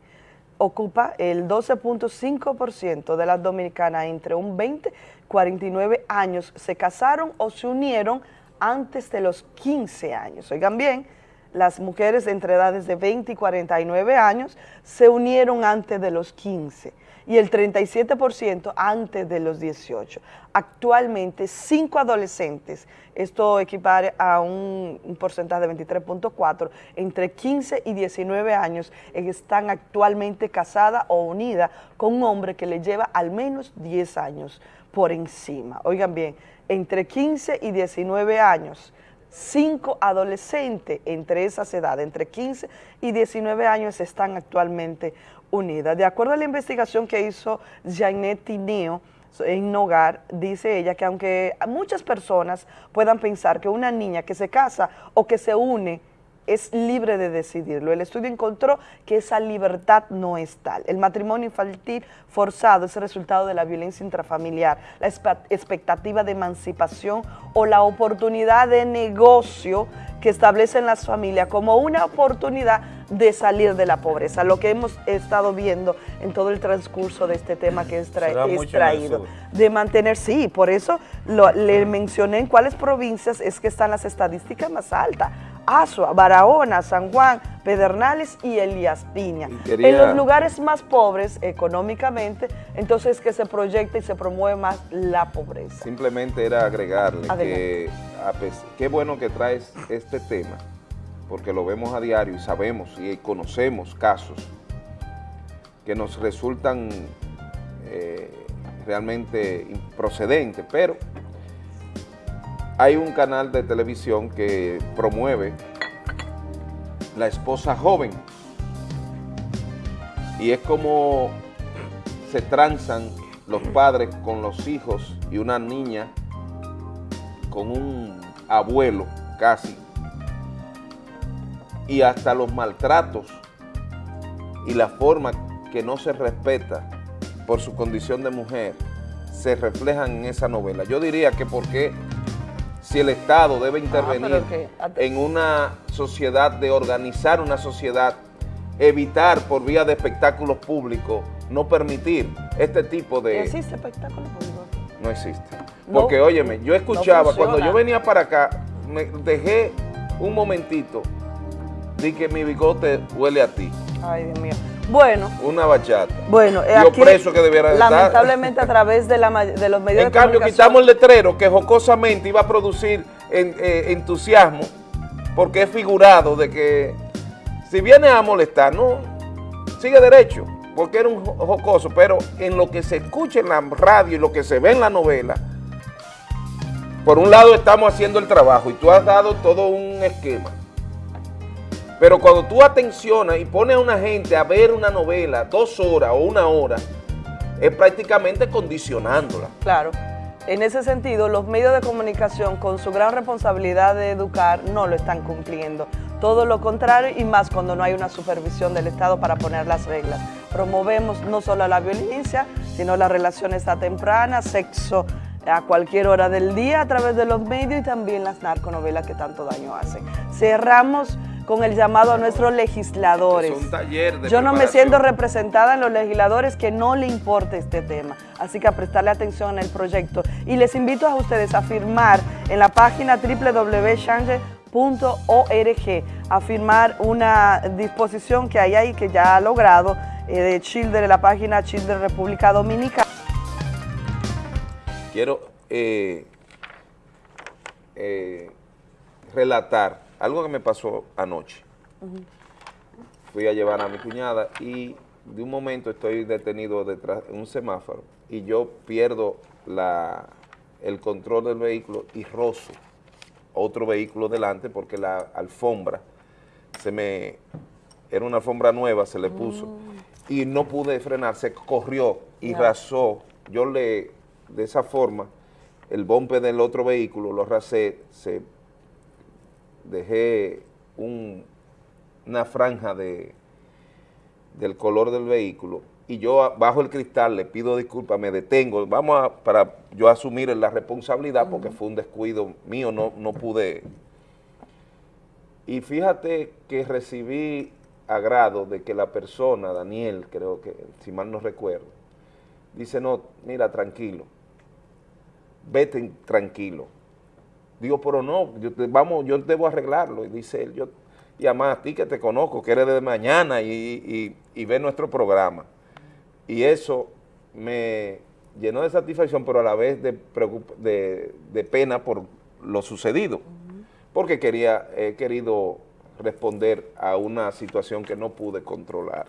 ocupa el 12.5% de las dominicanas entre un 20 y 49 años se casaron o se unieron antes de los 15 años. Oigan bien, las mujeres entre edades de 20 y 49 años se unieron antes de los 15. Y el 37% antes de los 18. Actualmente, cinco adolescentes, esto equipare a un, porcentaje de 23.4, entre 15 y 19 años, están actualmente casadas o unidas con un hombre que le lleva al menos 10 años por encima. Oigan bien, entre 15 y 19 años, cinco adolescentes entre esas edades, entre 15 y 19 años, están actualmente unidas. De acuerdo a la investigación que hizo Janet Tineo en Nogar, dice ella que aunque muchas personas puedan pensar que una niña que se casa o que se une es libre de decidirlo. El estudio encontró que esa libertad no es tal. El matrimonio infantil forzado es el resultado de la violencia intrafamiliar, la expectativa de emancipación o la oportunidad de negocio que establecen las familias como una oportunidad de salir de la pobreza, lo que hemos estado viendo en todo el transcurso de este tema que es, traído, de mantener, sí, por eso le mencioné en cuáles provincias es que están las estadísticas más altas, Asua, Barahona, San Juan, Pedernales y Elías Piña. En los lugares más pobres económicamente, entonces que se proyecta y se promueve más la pobreza. Simplemente era agregarle que qué bueno que traes este tema, porque lo vemos a diario y sabemos y conocemos casos que nos resultan eh, realmente improcedentes, pero hay un canal de televisión que promueve la esposa joven y es como se transan los padres con los hijos y una niña con un abuelo casi y hasta los maltratos y la forma que no se respeta por su condición de mujer se reflejan en esa novela. Yo diría que porque si el Estado debe ah, intervenir en una sociedad, de organizar una sociedad, evitar por vía de espectáculos públicos, no permitir este tipo de... ¿Existe espectáculo público? No existe. Porque, óyeme, yo escuchaba, cuando yo venía para acá, me dejé un momentito de que mi bigote huele a ti. Ay, Dios mío. Bueno. Una bachata. Bueno, eh, aquí, preso que debiera Lamentablemente a través de, la, de los medios en cambio, quitamos el letrero que jocosamente iba a producir eh, entusiasmo porque es figurado de que si viene a molestar, no, sigue derecho, porque era un jocoso, pero en lo que se escucha en la radio y lo que se ve en la novela, por un lado estamos haciendo el trabajo y tú has dado todo un esquema pero cuando tú atencionas y pones a una gente a ver una novela dos horas o una hora, es prácticamente condicionándola. Claro. En ese sentido, los medios de comunicación, con su gran responsabilidad de educar, no lo están cumpliendo. Todo lo contrario y más cuando no hay una supervisión del Estado para poner las reglas. Promovemos no solo la violencia, sino las relaciones a temprana, sexo a cualquier hora del día a través de los medios y también las narconovelas que tanto daño hacen. Cerramos con el llamado a nuestros legisladores. Yo no me siento representada en los legisladores que no le importe este tema, así que a prestarle atención en el proyecto. Y les invito a ustedes a firmar en la página www.change.org, a firmar una disposición que hay ahí que ya ha logrado eh, de Children, la página Children República Dominicana. Quiero eh, eh, relatar algo que me pasó anoche. Fui a llevar a mi cuñada y de un momento estoy detenido detrás de un semáforo y yo pierdo la, el control del vehículo y rozo otro vehículo delante porque la alfombra se me... Era una alfombra nueva, se le puso. Mm. Y no pude frenar, se corrió y rasó. Yo le, de esa forma, el bombe del otro vehículo lo rasé, se dejé una franja de, del color del vehículo y yo bajo el cristal le pido disculpas, me detengo, vamos a, para yo asumir la responsabilidad porque fue un descuido mío, no, no pude. Y fíjate que recibí agrado de que la persona, Daniel, creo que, si mal no recuerdo, dice, no, mira, tranquilo, vete tranquilo, Digo, pero no, yo vamos, yo debo arreglarlo. Y dice él, yo, y además a ti que te conozco, que eres de mañana y, y, ve nuestro programa. Y eso me llenó de satisfacción, pero a la vez de, de, de pena por lo sucedido, porque quería, he querido responder a una situación que no pude controlar.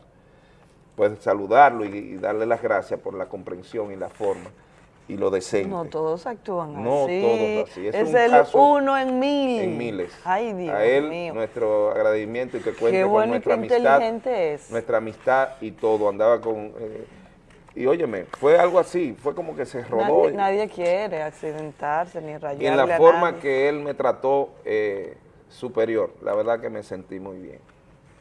Pues saludarlo y, y darle las gracias por la comprensión y la forma y lo decente. No todos actúan No así. todos así. Es Es, un el caso uno en mil. en miles. Ay, Dios a él mío. nuestro agradecimiento y que cuente Qué con y nuestra qué amistad. inteligente es. Nuestra amistad y todo, andaba con... eh, y óyeme, fue algo así, fue como que se rodó. Nadie, nadie quiere accidentarse ni rayarle y en la forma nadie. que él me trató eh, superior, la verdad que me sentí muy bien.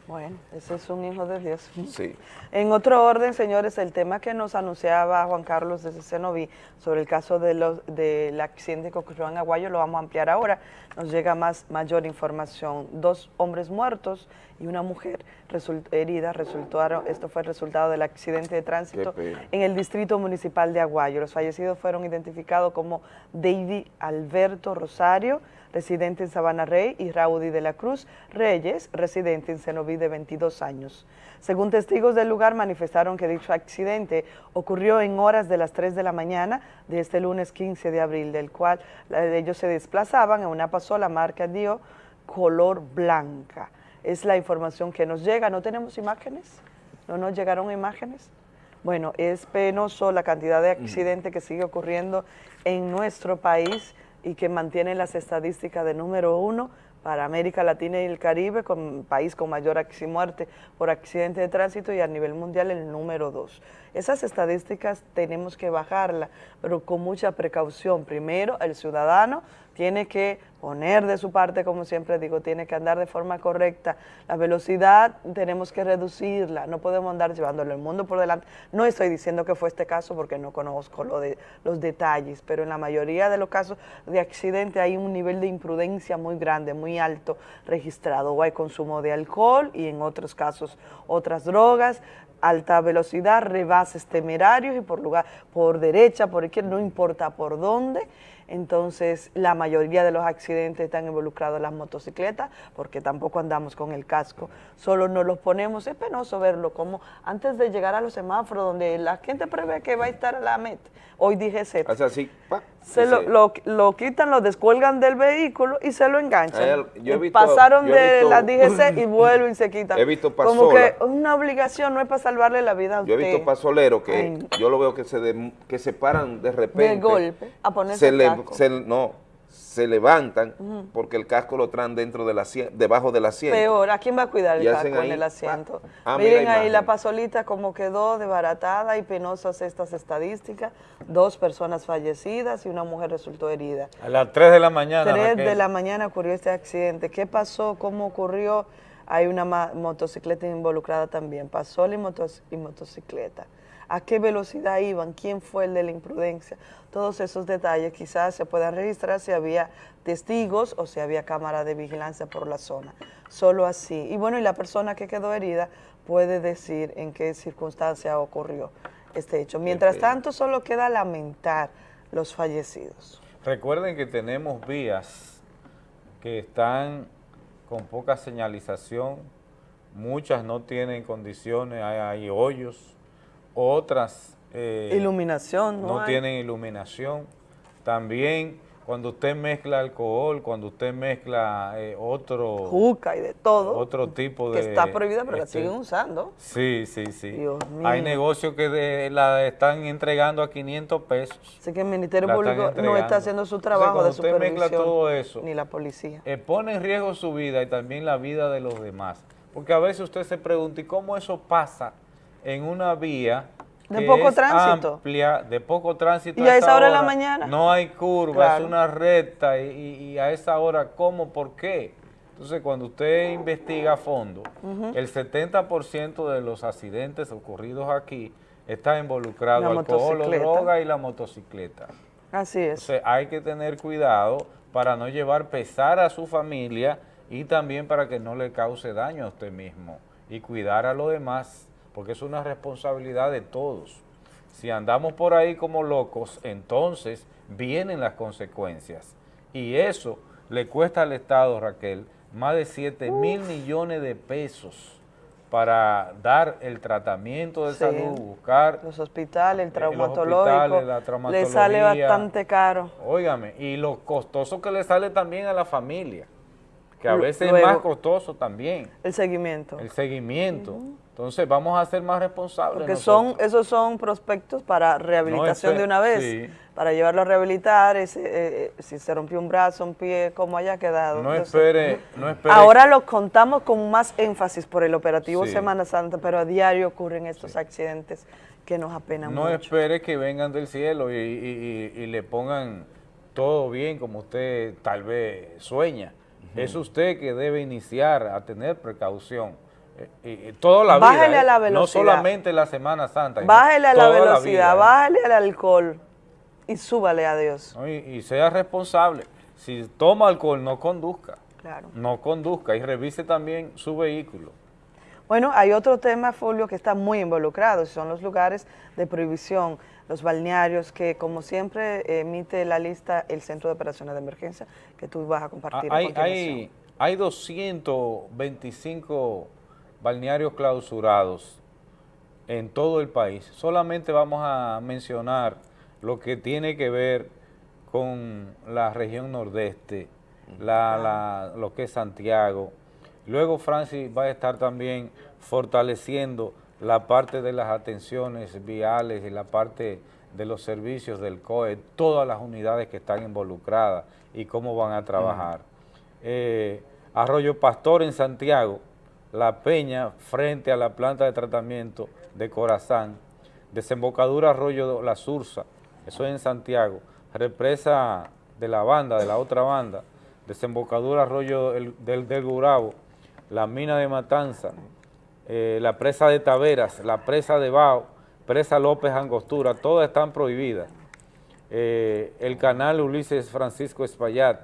Bueno, ese es un hijo de Dios. Sí. *laughs* En otro orden, señores, el tema que nos anunciaba Juan Carlos desde Cenoví sobre el caso de los, del accidente que ocurrió en Aguayo lo vamos a ampliar ahora. Nos llega más mayor información. Dos hombres muertos y una mujer result- herida resultaron, esto fue el resultado del accidente de tránsito en el distrito municipal de Aguayo. Los fallecidos fueron identificados como David Alberto Rosario, residente en Sabana Rey, y Raudy de la Cruz Reyes, residente en Cenoví de 22 años. Según testigos del lugar, manifestaron que dicho accidente ocurrió en horas de las 3 de la mañana de este lunes 15 de abril, del cual ellos se desplazaban en una pasola marca dio color blanca. Es la información que nos llega. ¿No tenemos imágenes? ¿No nos llegaron imágenes? Bueno, es penoso la cantidad de accidentes que sigue ocurriendo en nuestro país y que mantiene las estadísticas de número uno para América Latina y el Caribe, con país con mayor muerte por accidente de tránsito y a nivel mundial el número dos. Esas estadísticas tenemos que bajarlas, pero con mucha precaución. Primero, el ciudadano tiene que poner de su parte, como siempre digo, tiene que andar de forma correcta. La velocidad tenemos que reducirla, no podemos andar llevándole el mundo por delante. No estoy diciendo que fue este caso porque no conozco lo de, los detalles, pero en la mayoría de los casos de accidente hay un nivel de imprudencia muy grande, muy alto registrado. O hay consumo de alcohol y en otros casos otras drogas, alta velocidad, rebases temerarios y por lugar, por derecha, por izquierda, no importa por dónde. Entonces, la mayoría de los accidentes están involucrados las motocicletas, porque tampoco andamos con el casco. Solo nos los ponemos, es penoso verlo, como antes de llegar a los semáforos, donde la gente prevé que va a estar a la meta. Hoy dije Z. Hace así, pa, Se lo, lo, lo quitan, lo descuelgan del vehículo y se lo enganchan. Al- yo he visto- Pasaron yo he de visto- la DGC *laughs* y vuelven y se quitan. He visto Como que pasola. una obligación, no es para salvarle la vida a Yo usted. he visto pasoleros que Ay, yo lo veo que se, de- que se paran de repente. De golpe, a ponerse se el le- se- no, se levantan porque el casco lo traen dentro del asiento, debajo del asiento. Peor, ¿a quién va a cuidar el casco en el asiento? Ah, Miren la ahí la pasolita como quedó desbaratada y penosas estas estadísticas. Dos personas fallecidas y una mujer resultó herida. A las 3 de la mañana. Tres de Raquel. la mañana ocurrió este accidente. ¿Qué pasó? ¿Cómo ocurrió? Hay una ma- motocicleta involucrada también. Pasó y, motos- y motocicleta. ¿A qué velocidad iban? ¿Quién fue el de la imprudencia? Todos esos detalles quizás se puedan registrar si había testigos o si había cámara de vigilancia por la zona. Solo así. Y bueno, y la persona que quedó herida puede decir en qué circunstancia ocurrió este hecho. Mientras tanto, solo queda lamentar los fallecidos. Recuerden que tenemos vías que están con poca señalización, muchas no tienen condiciones, hay, hay hoyos, otras eh, Iluminación, ¿no? tienen iluminación. También cuando usted mezcla alcohol, cuando usted mezcla eh, otro, Juca y de todo. otro tipo de... que está prohibida, pero la este, siguen usando. Sí, sí, sí. Dios Hay negocios que de- la están entregando a 500 pesos. Así que el Ministerio La Público no está haciendo su trabajo de cuando usted mezcla supervisión. todo eso, Ni la policía. eh, pone en riesgo su vida y también la vida de los demás. Porque a veces usted se pregunta, ¿y cómo eso pasa en una vía De que poco tránsito? amplia, de poco tránsito? Y a esa hora de la mañana. No hay curva, Claro. es una recta y, y- a esa hora, ¿cómo? ¿Por qué? Entonces, cuando usted investiga a fondo, Ujú. el 70% de los accidentes ocurridos aquí está involucrado La alcohol o droga y la motocicleta. Así es. Entonces hay que tener cuidado para no llevar pesar a su familia y también para que no le cause daño a usted mismo y cuidar a los demás, porque es una responsabilidad de todos. Si andamos por ahí como locos, entonces vienen las consecuencias. Y eso le cuesta al Estado, Raquel, más de 7 mil millones de pesos para dar el tratamiento de Sí. salud, buscar Los hospitales, el los traumatológico, hospitales, la le traumatología. sale bastante caro. Óigame, y lo costoso que le sale también a la familia, que a veces luego- es más costoso también, El seguimiento. el seguimiento. Entonces vamos a ser más responsables. Porque nosotros. son, esos son prospectos para rehabilitación de una vez, sí. para llevarlo a rehabilitar, ese, eh, eh, si se rompió un brazo, un pie, como haya quedado. No Entonces, espere, no espere. Ahora lo contamos con más énfasis por el operativo Sí. Semana Santa, pero a diario ocurren estos accidentes que nos apenan No mucho. espere que vengan del cielo y, y- y- y le pongan todo bien como usted tal vez sueña. Es usted que debe iniciar a tener precaución. Eh, eh, eh, toda la vida. Bájele a la No velocidad. solamente la Semana Santa. sino Bájele a la velocidad, vida, ¿eh? bájele al alcohol y súbale a Dios. ¿no? Y, y sea responsable. Si toma alcohol, no conduzca. Claro. No conduzca y revise también su vehículo. Bueno, hay otro tema, Fulvio, que está muy involucrado, son los lugares de prohibición, los balnearios, que como siempre emite la lista el Centro de Operaciones de Emergencia, que tú vas a compartir a Ah, Hay, continuación. hay, hay 225 balnearios clausurados en todo el país. Solamente vamos a mencionar lo que tiene que ver con la región nordeste, la, la- lo que es Santiago. Luego Francis va a estar también fortaleciendo la parte de las atenciones viales y la parte de los servicios del COE, todas las unidades que están involucradas y cómo van a trabajar. Eh, Arroyo Pastor en Santiago, La Peña frente a la planta de tratamiento de Corazán, Desembocadura Arroyo La Sursa, eso es en Santiago, Represa de la banda, de la otra banda, Desembocadura Arroyo el- del, del Gurabo, la mina de Matanza, eh, la presa de Taveras, la presa de Bao, presa López Angostura, todas están prohibidas. Eh, el canal Ulises Francisco Espaillat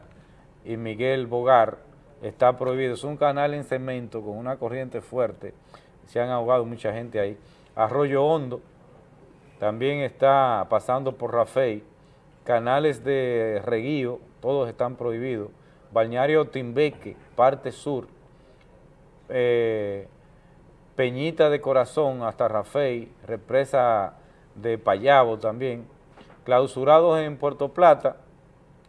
y Miguel Bogar está prohibido. Es un canal en cemento con una corriente fuerte. Se han ahogado mucha gente ahí. Arroyo Hondo también está pasando por Rafey. Canales de reguío, todos están prohibidos. Balneario Timbeque, parte sur. Eh, Peñita de Corazón hasta Rafey, represa de Payabo también, clausurados en Puerto Plata,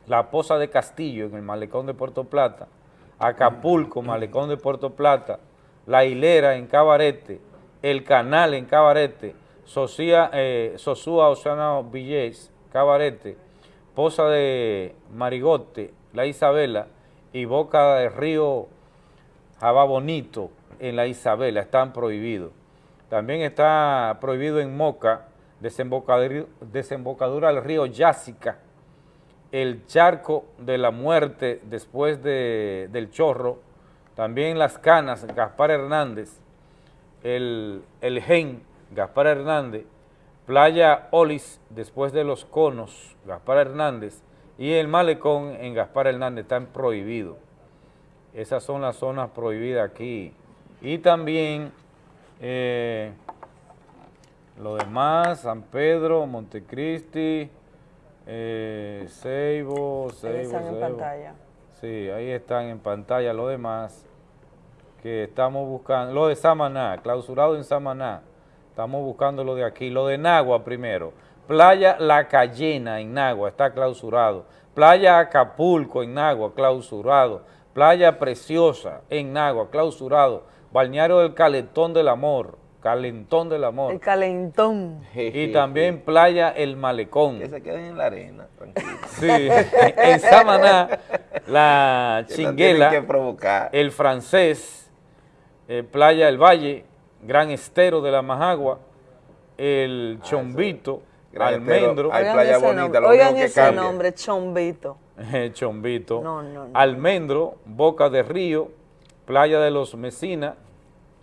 la Poza de Castillo en el malecón de Puerto Plata, Acapulco, malecón de Puerto Plata, La Hilera en Cabarete, El Canal en Cabarete, eh, Sosúa Oceano Villés, Cabarete, Poza de Marigote, La Isabela y Boca del Río Jabá Bonito en la Isabela, están prohibidos. También está prohibido en Moca, desembocadura, desembocadura del río Yásica, el charco de la muerte después de- del chorro, también Las Canas, Gaspar Hernández, el, el Gen, Gaspar Hernández, Playa Olis, después de los conos, Gaspar Hernández, y el Malecón en Gaspar Hernández están prohibidos. Esas son las zonas prohibidas aquí. Y también eh, lo demás, San Pedro, Montecristi, eh, Ceibo, Ahí Ceibo, están en pantalla. Sí, ahí están en pantalla lo demás que estamos buscando. Lo de Samaná, clausurado en Samaná. Estamos buscando lo de aquí. Lo de Nagua primero. Playa La Cayena en Nagua está clausurado. Playa Acapulco en Nagua, clausurado. Playa Preciosa en Nagua, clausurado. Balneario del Calentón del Amor, Calentón del Amor. El calentón. Y también Playa El Malecón. Que se queden en la arena, tranquilo. Sí, en Samaná, la Que no Chinguela, que provocar. el Francés, eh, Playa El Valle, Gran Estero de la Majagua, el Chombito, Gran Almendro, Estero, hay Oigan playa ese bonita, lo oigan que ese cambia. nombre, Chombito. *laughs* Chombito, No, no, no. Almendro, Boca de Río, Playa de los Mesinas,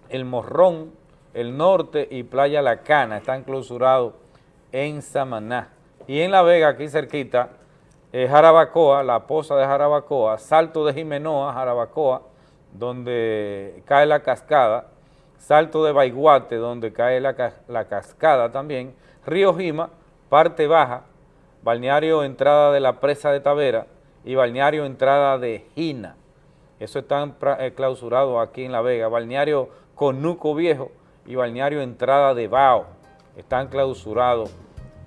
El Morrón, El Norte y Playa La Cana están clausurados en Samaná. Y en La Vega, aquí cerquita, eh, Jarabacoa, la poza de Jarabacoa, Salto de Jimenoa, Jarabacoa, donde cae la cascada, Salto de Baiguate, donde cae la, la cascada también, Río Jima, parte baja, balneario entrada de la presa de Tavera y balneario entrada de Jina. Eso están pra- eh, clausurados aquí en La Vega. Balneario Conuco Viejo y Balneario Entrada de Bao están clausurados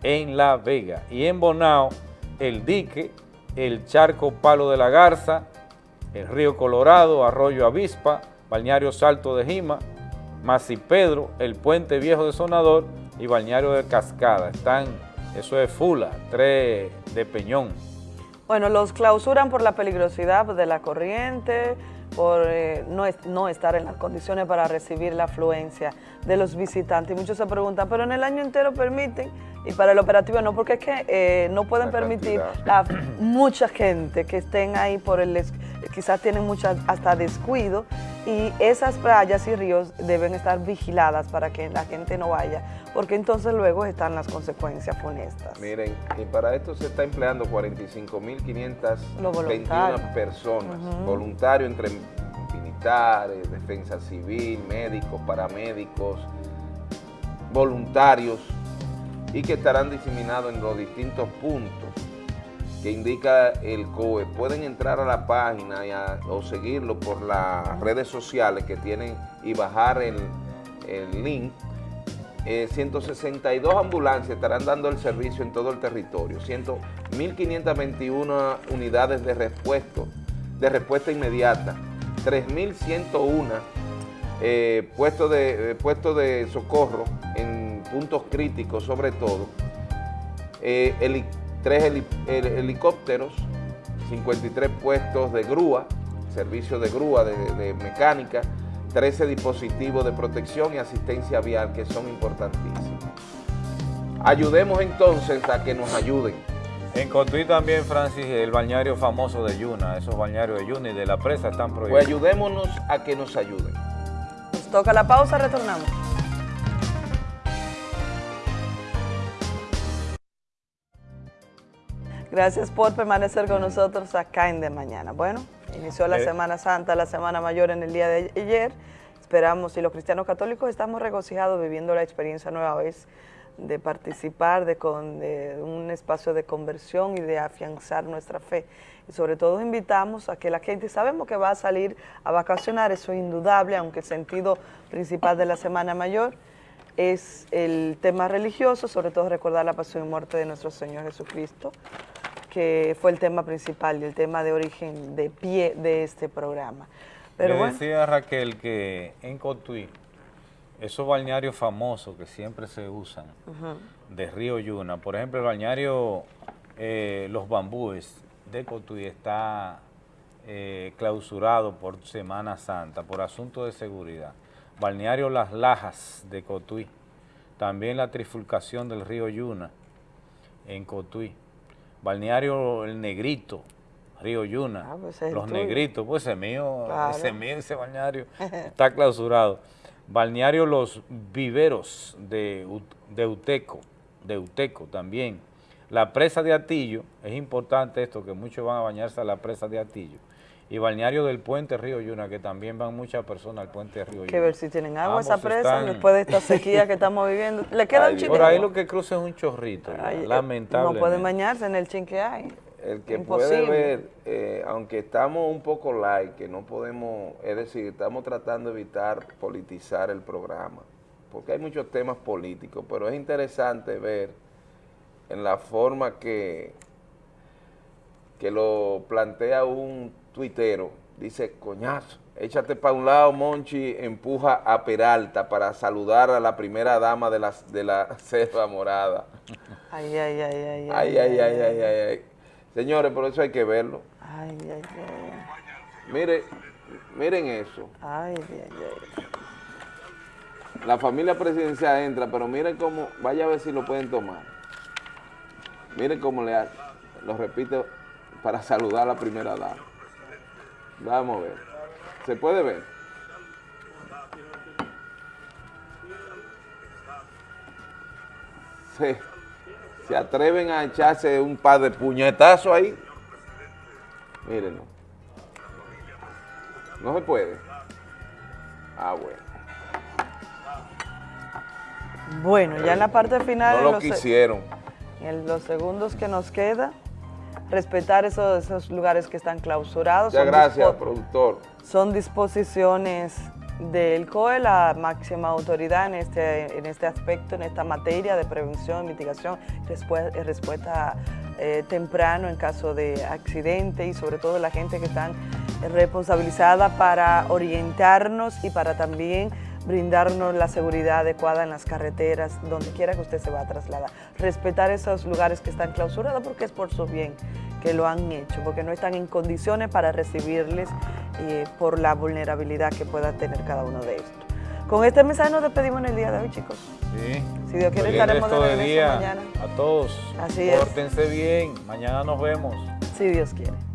en La Vega. Y en Bonao, el dique, el charco Palo de la Garza, el río Colorado, Arroyo Avispa, Balneario Salto de Jima, Pedro, el Puente Viejo de Sonador y Balneario de Cascada. Están, eso es Fula, tres de Peñón. Bueno, los clausuran por la peligrosidad de la corriente, por eh, no, no estar en las condiciones para recibir la afluencia de los visitantes. Y muchos se preguntan, pero en el año entero permiten, y para el operativo no, porque es que eh, no pueden La permitir la mucha gente que estén ahí por el, quizás tienen mucha hasta descuido, y esas playas y ríos deben estar vigiladas para que la gente no vaya, porque entonces luego están las consecuencias funestas. Miren, y para esto se está empleando 45.521 Los voluntarios. personas, Ujú. voluntarios entre militares, defensa civil, médicos, paramédicos, voluntarios, y que estarán diseminados en los distintos puntos que indica el COE. Pueden entrar a la página y a- o seguirlo por las redes sociales que tienen y bajar el, el link. Eh, 162 ambulancias estarán dando el servicio en todo el territorio, 100 1.521 unidades de respuesta, de respuesta inmediata, 3.101 eh, puestos, de, eh, de socorro en puntos críticos sobre todo, eh, tres heli- hel- helicópteros, 53 puestos de grúa, servicio de grúa, de, de mecánica, 13 dispositivos de protección y asistencia vial que son importantísimos. Ayudemos entonces a que nos ayuden. En Cotuí también, Francis, el balneario famoso de Yuna, esos balnearios de Yuna y de la presa están Pues prohibidos. ayudémonos a que nos ayuden. Nos toca la pausa, retornamos. Gracias por permanecer con nosotros acá en De Mañana. Bueno, inició la Eh. Semana Santa, la Semana Mayor en el día de ayer. Esperamos, y los cristianos católicos estamos regocijados viviendo la experiencia nueva vez de participar de, con, de un espacio de conversión y de afianzar nuestra fe. Y sobre todo invitamos a que la gente, sabemos que va a salir a vacacionar, eso es indudable, aunque el sentido principal de la Semana Mayor es el tema religioso, sobre todo recordar la pasión y muerte de nuestro Señor Jesucristo, que fue el tema principal y el tema de origen de pie de este programa. Pero Le bueno, decía Raquel que en Cotuí, esos balnearios famosos que siempre se usan, de Río Yuna, por ejemplo, el balneario eh, Los Bambúes de Cotuí está eh, clausurado por Semana Santa, por asunto de seguridad. Balneario Las Lajas de Cotuí, también la trifulcación del río Yuna en Cotuí. Balneario El Negrito, Río Yuna, pues ese es el Los tuyo. Negritos, pues ese mío, Claro. ese mío, ese balneario *laughs* está clausurado. Balneario Los Viveros de, de Uteco, de Uteco también. La presa de Atillo, es importante esto, que muchos van a bañarse a la presa de Atillo. Y balneario del puente Río Yuna, que también van muchas personas al puente Río Yuna. que ver si tienen agua esa presa están- después de esta sequía que estamos viviendo. ¿Le queda Ay, un chico? Por ahí lo que cruza es un chorrito, Ay, lamentablemente. No pueden bañarse en el chin que hay. El que Imposible. puede ver, eh, aunque estamos un poco light, que no podemos, es decir, estamos tratando de evitar politizar el programa, porque hay muchos temas políticos, pero es interesante ver en la forma que, que lo plantea un tuitero, dice, coñazo, échate para un lado, Monchi, empuja a Peralta para saludar a la primera dama de la, de la *laughs* selva morada. Ay, ay, ay, ay. Ay, ay, ay, ay, ay, ay. Señores, por eso hay que verlo. Ay, ay, ay. Mire, miren eso. Ay, ay, ay. La familia presidencial entra, pero miren cómo, vaya a ver si lo pueden tomar. Miren cómo le hace. Lo repito para saludar a la primera dama. Vamos a ver. ¿Se puede ver? Se, se atreven a echarse un par de puñetazos ahí. Mírenlo. No se puede. Ah, bueno. Bueno, ya en la parte final, No lo los quisieron. en los segundos que nos queda, respetar esos, esos lugares que están clausurados. Muchas Son gracias, productor. son disposiciones del COE, la máxima autoridad en este, en este aspecto, en esta materia de prevención, mitigación respuesta eh, temprano en caso de accidente y sobre todo la gente que están responsabilizada para orientarnos y para también brindarnos la seguridad adecuada en las carreteras, donde quiera que usted se va a trasladar. Respetar esos lugares que están clausurados porque es por su bien que lo han hecho, porque no están en condiciones para recibirles eh, por la vulnerabilidad que pueda tener cada uno de estos. Con este mensaje nos despedimos en el día de hoy, chicos. Sí. Si Dios quiere, estaremos de regreso día mañana. A todos. Así es. Pórtense bien. Mañana nos vemos. Si Dios quiere.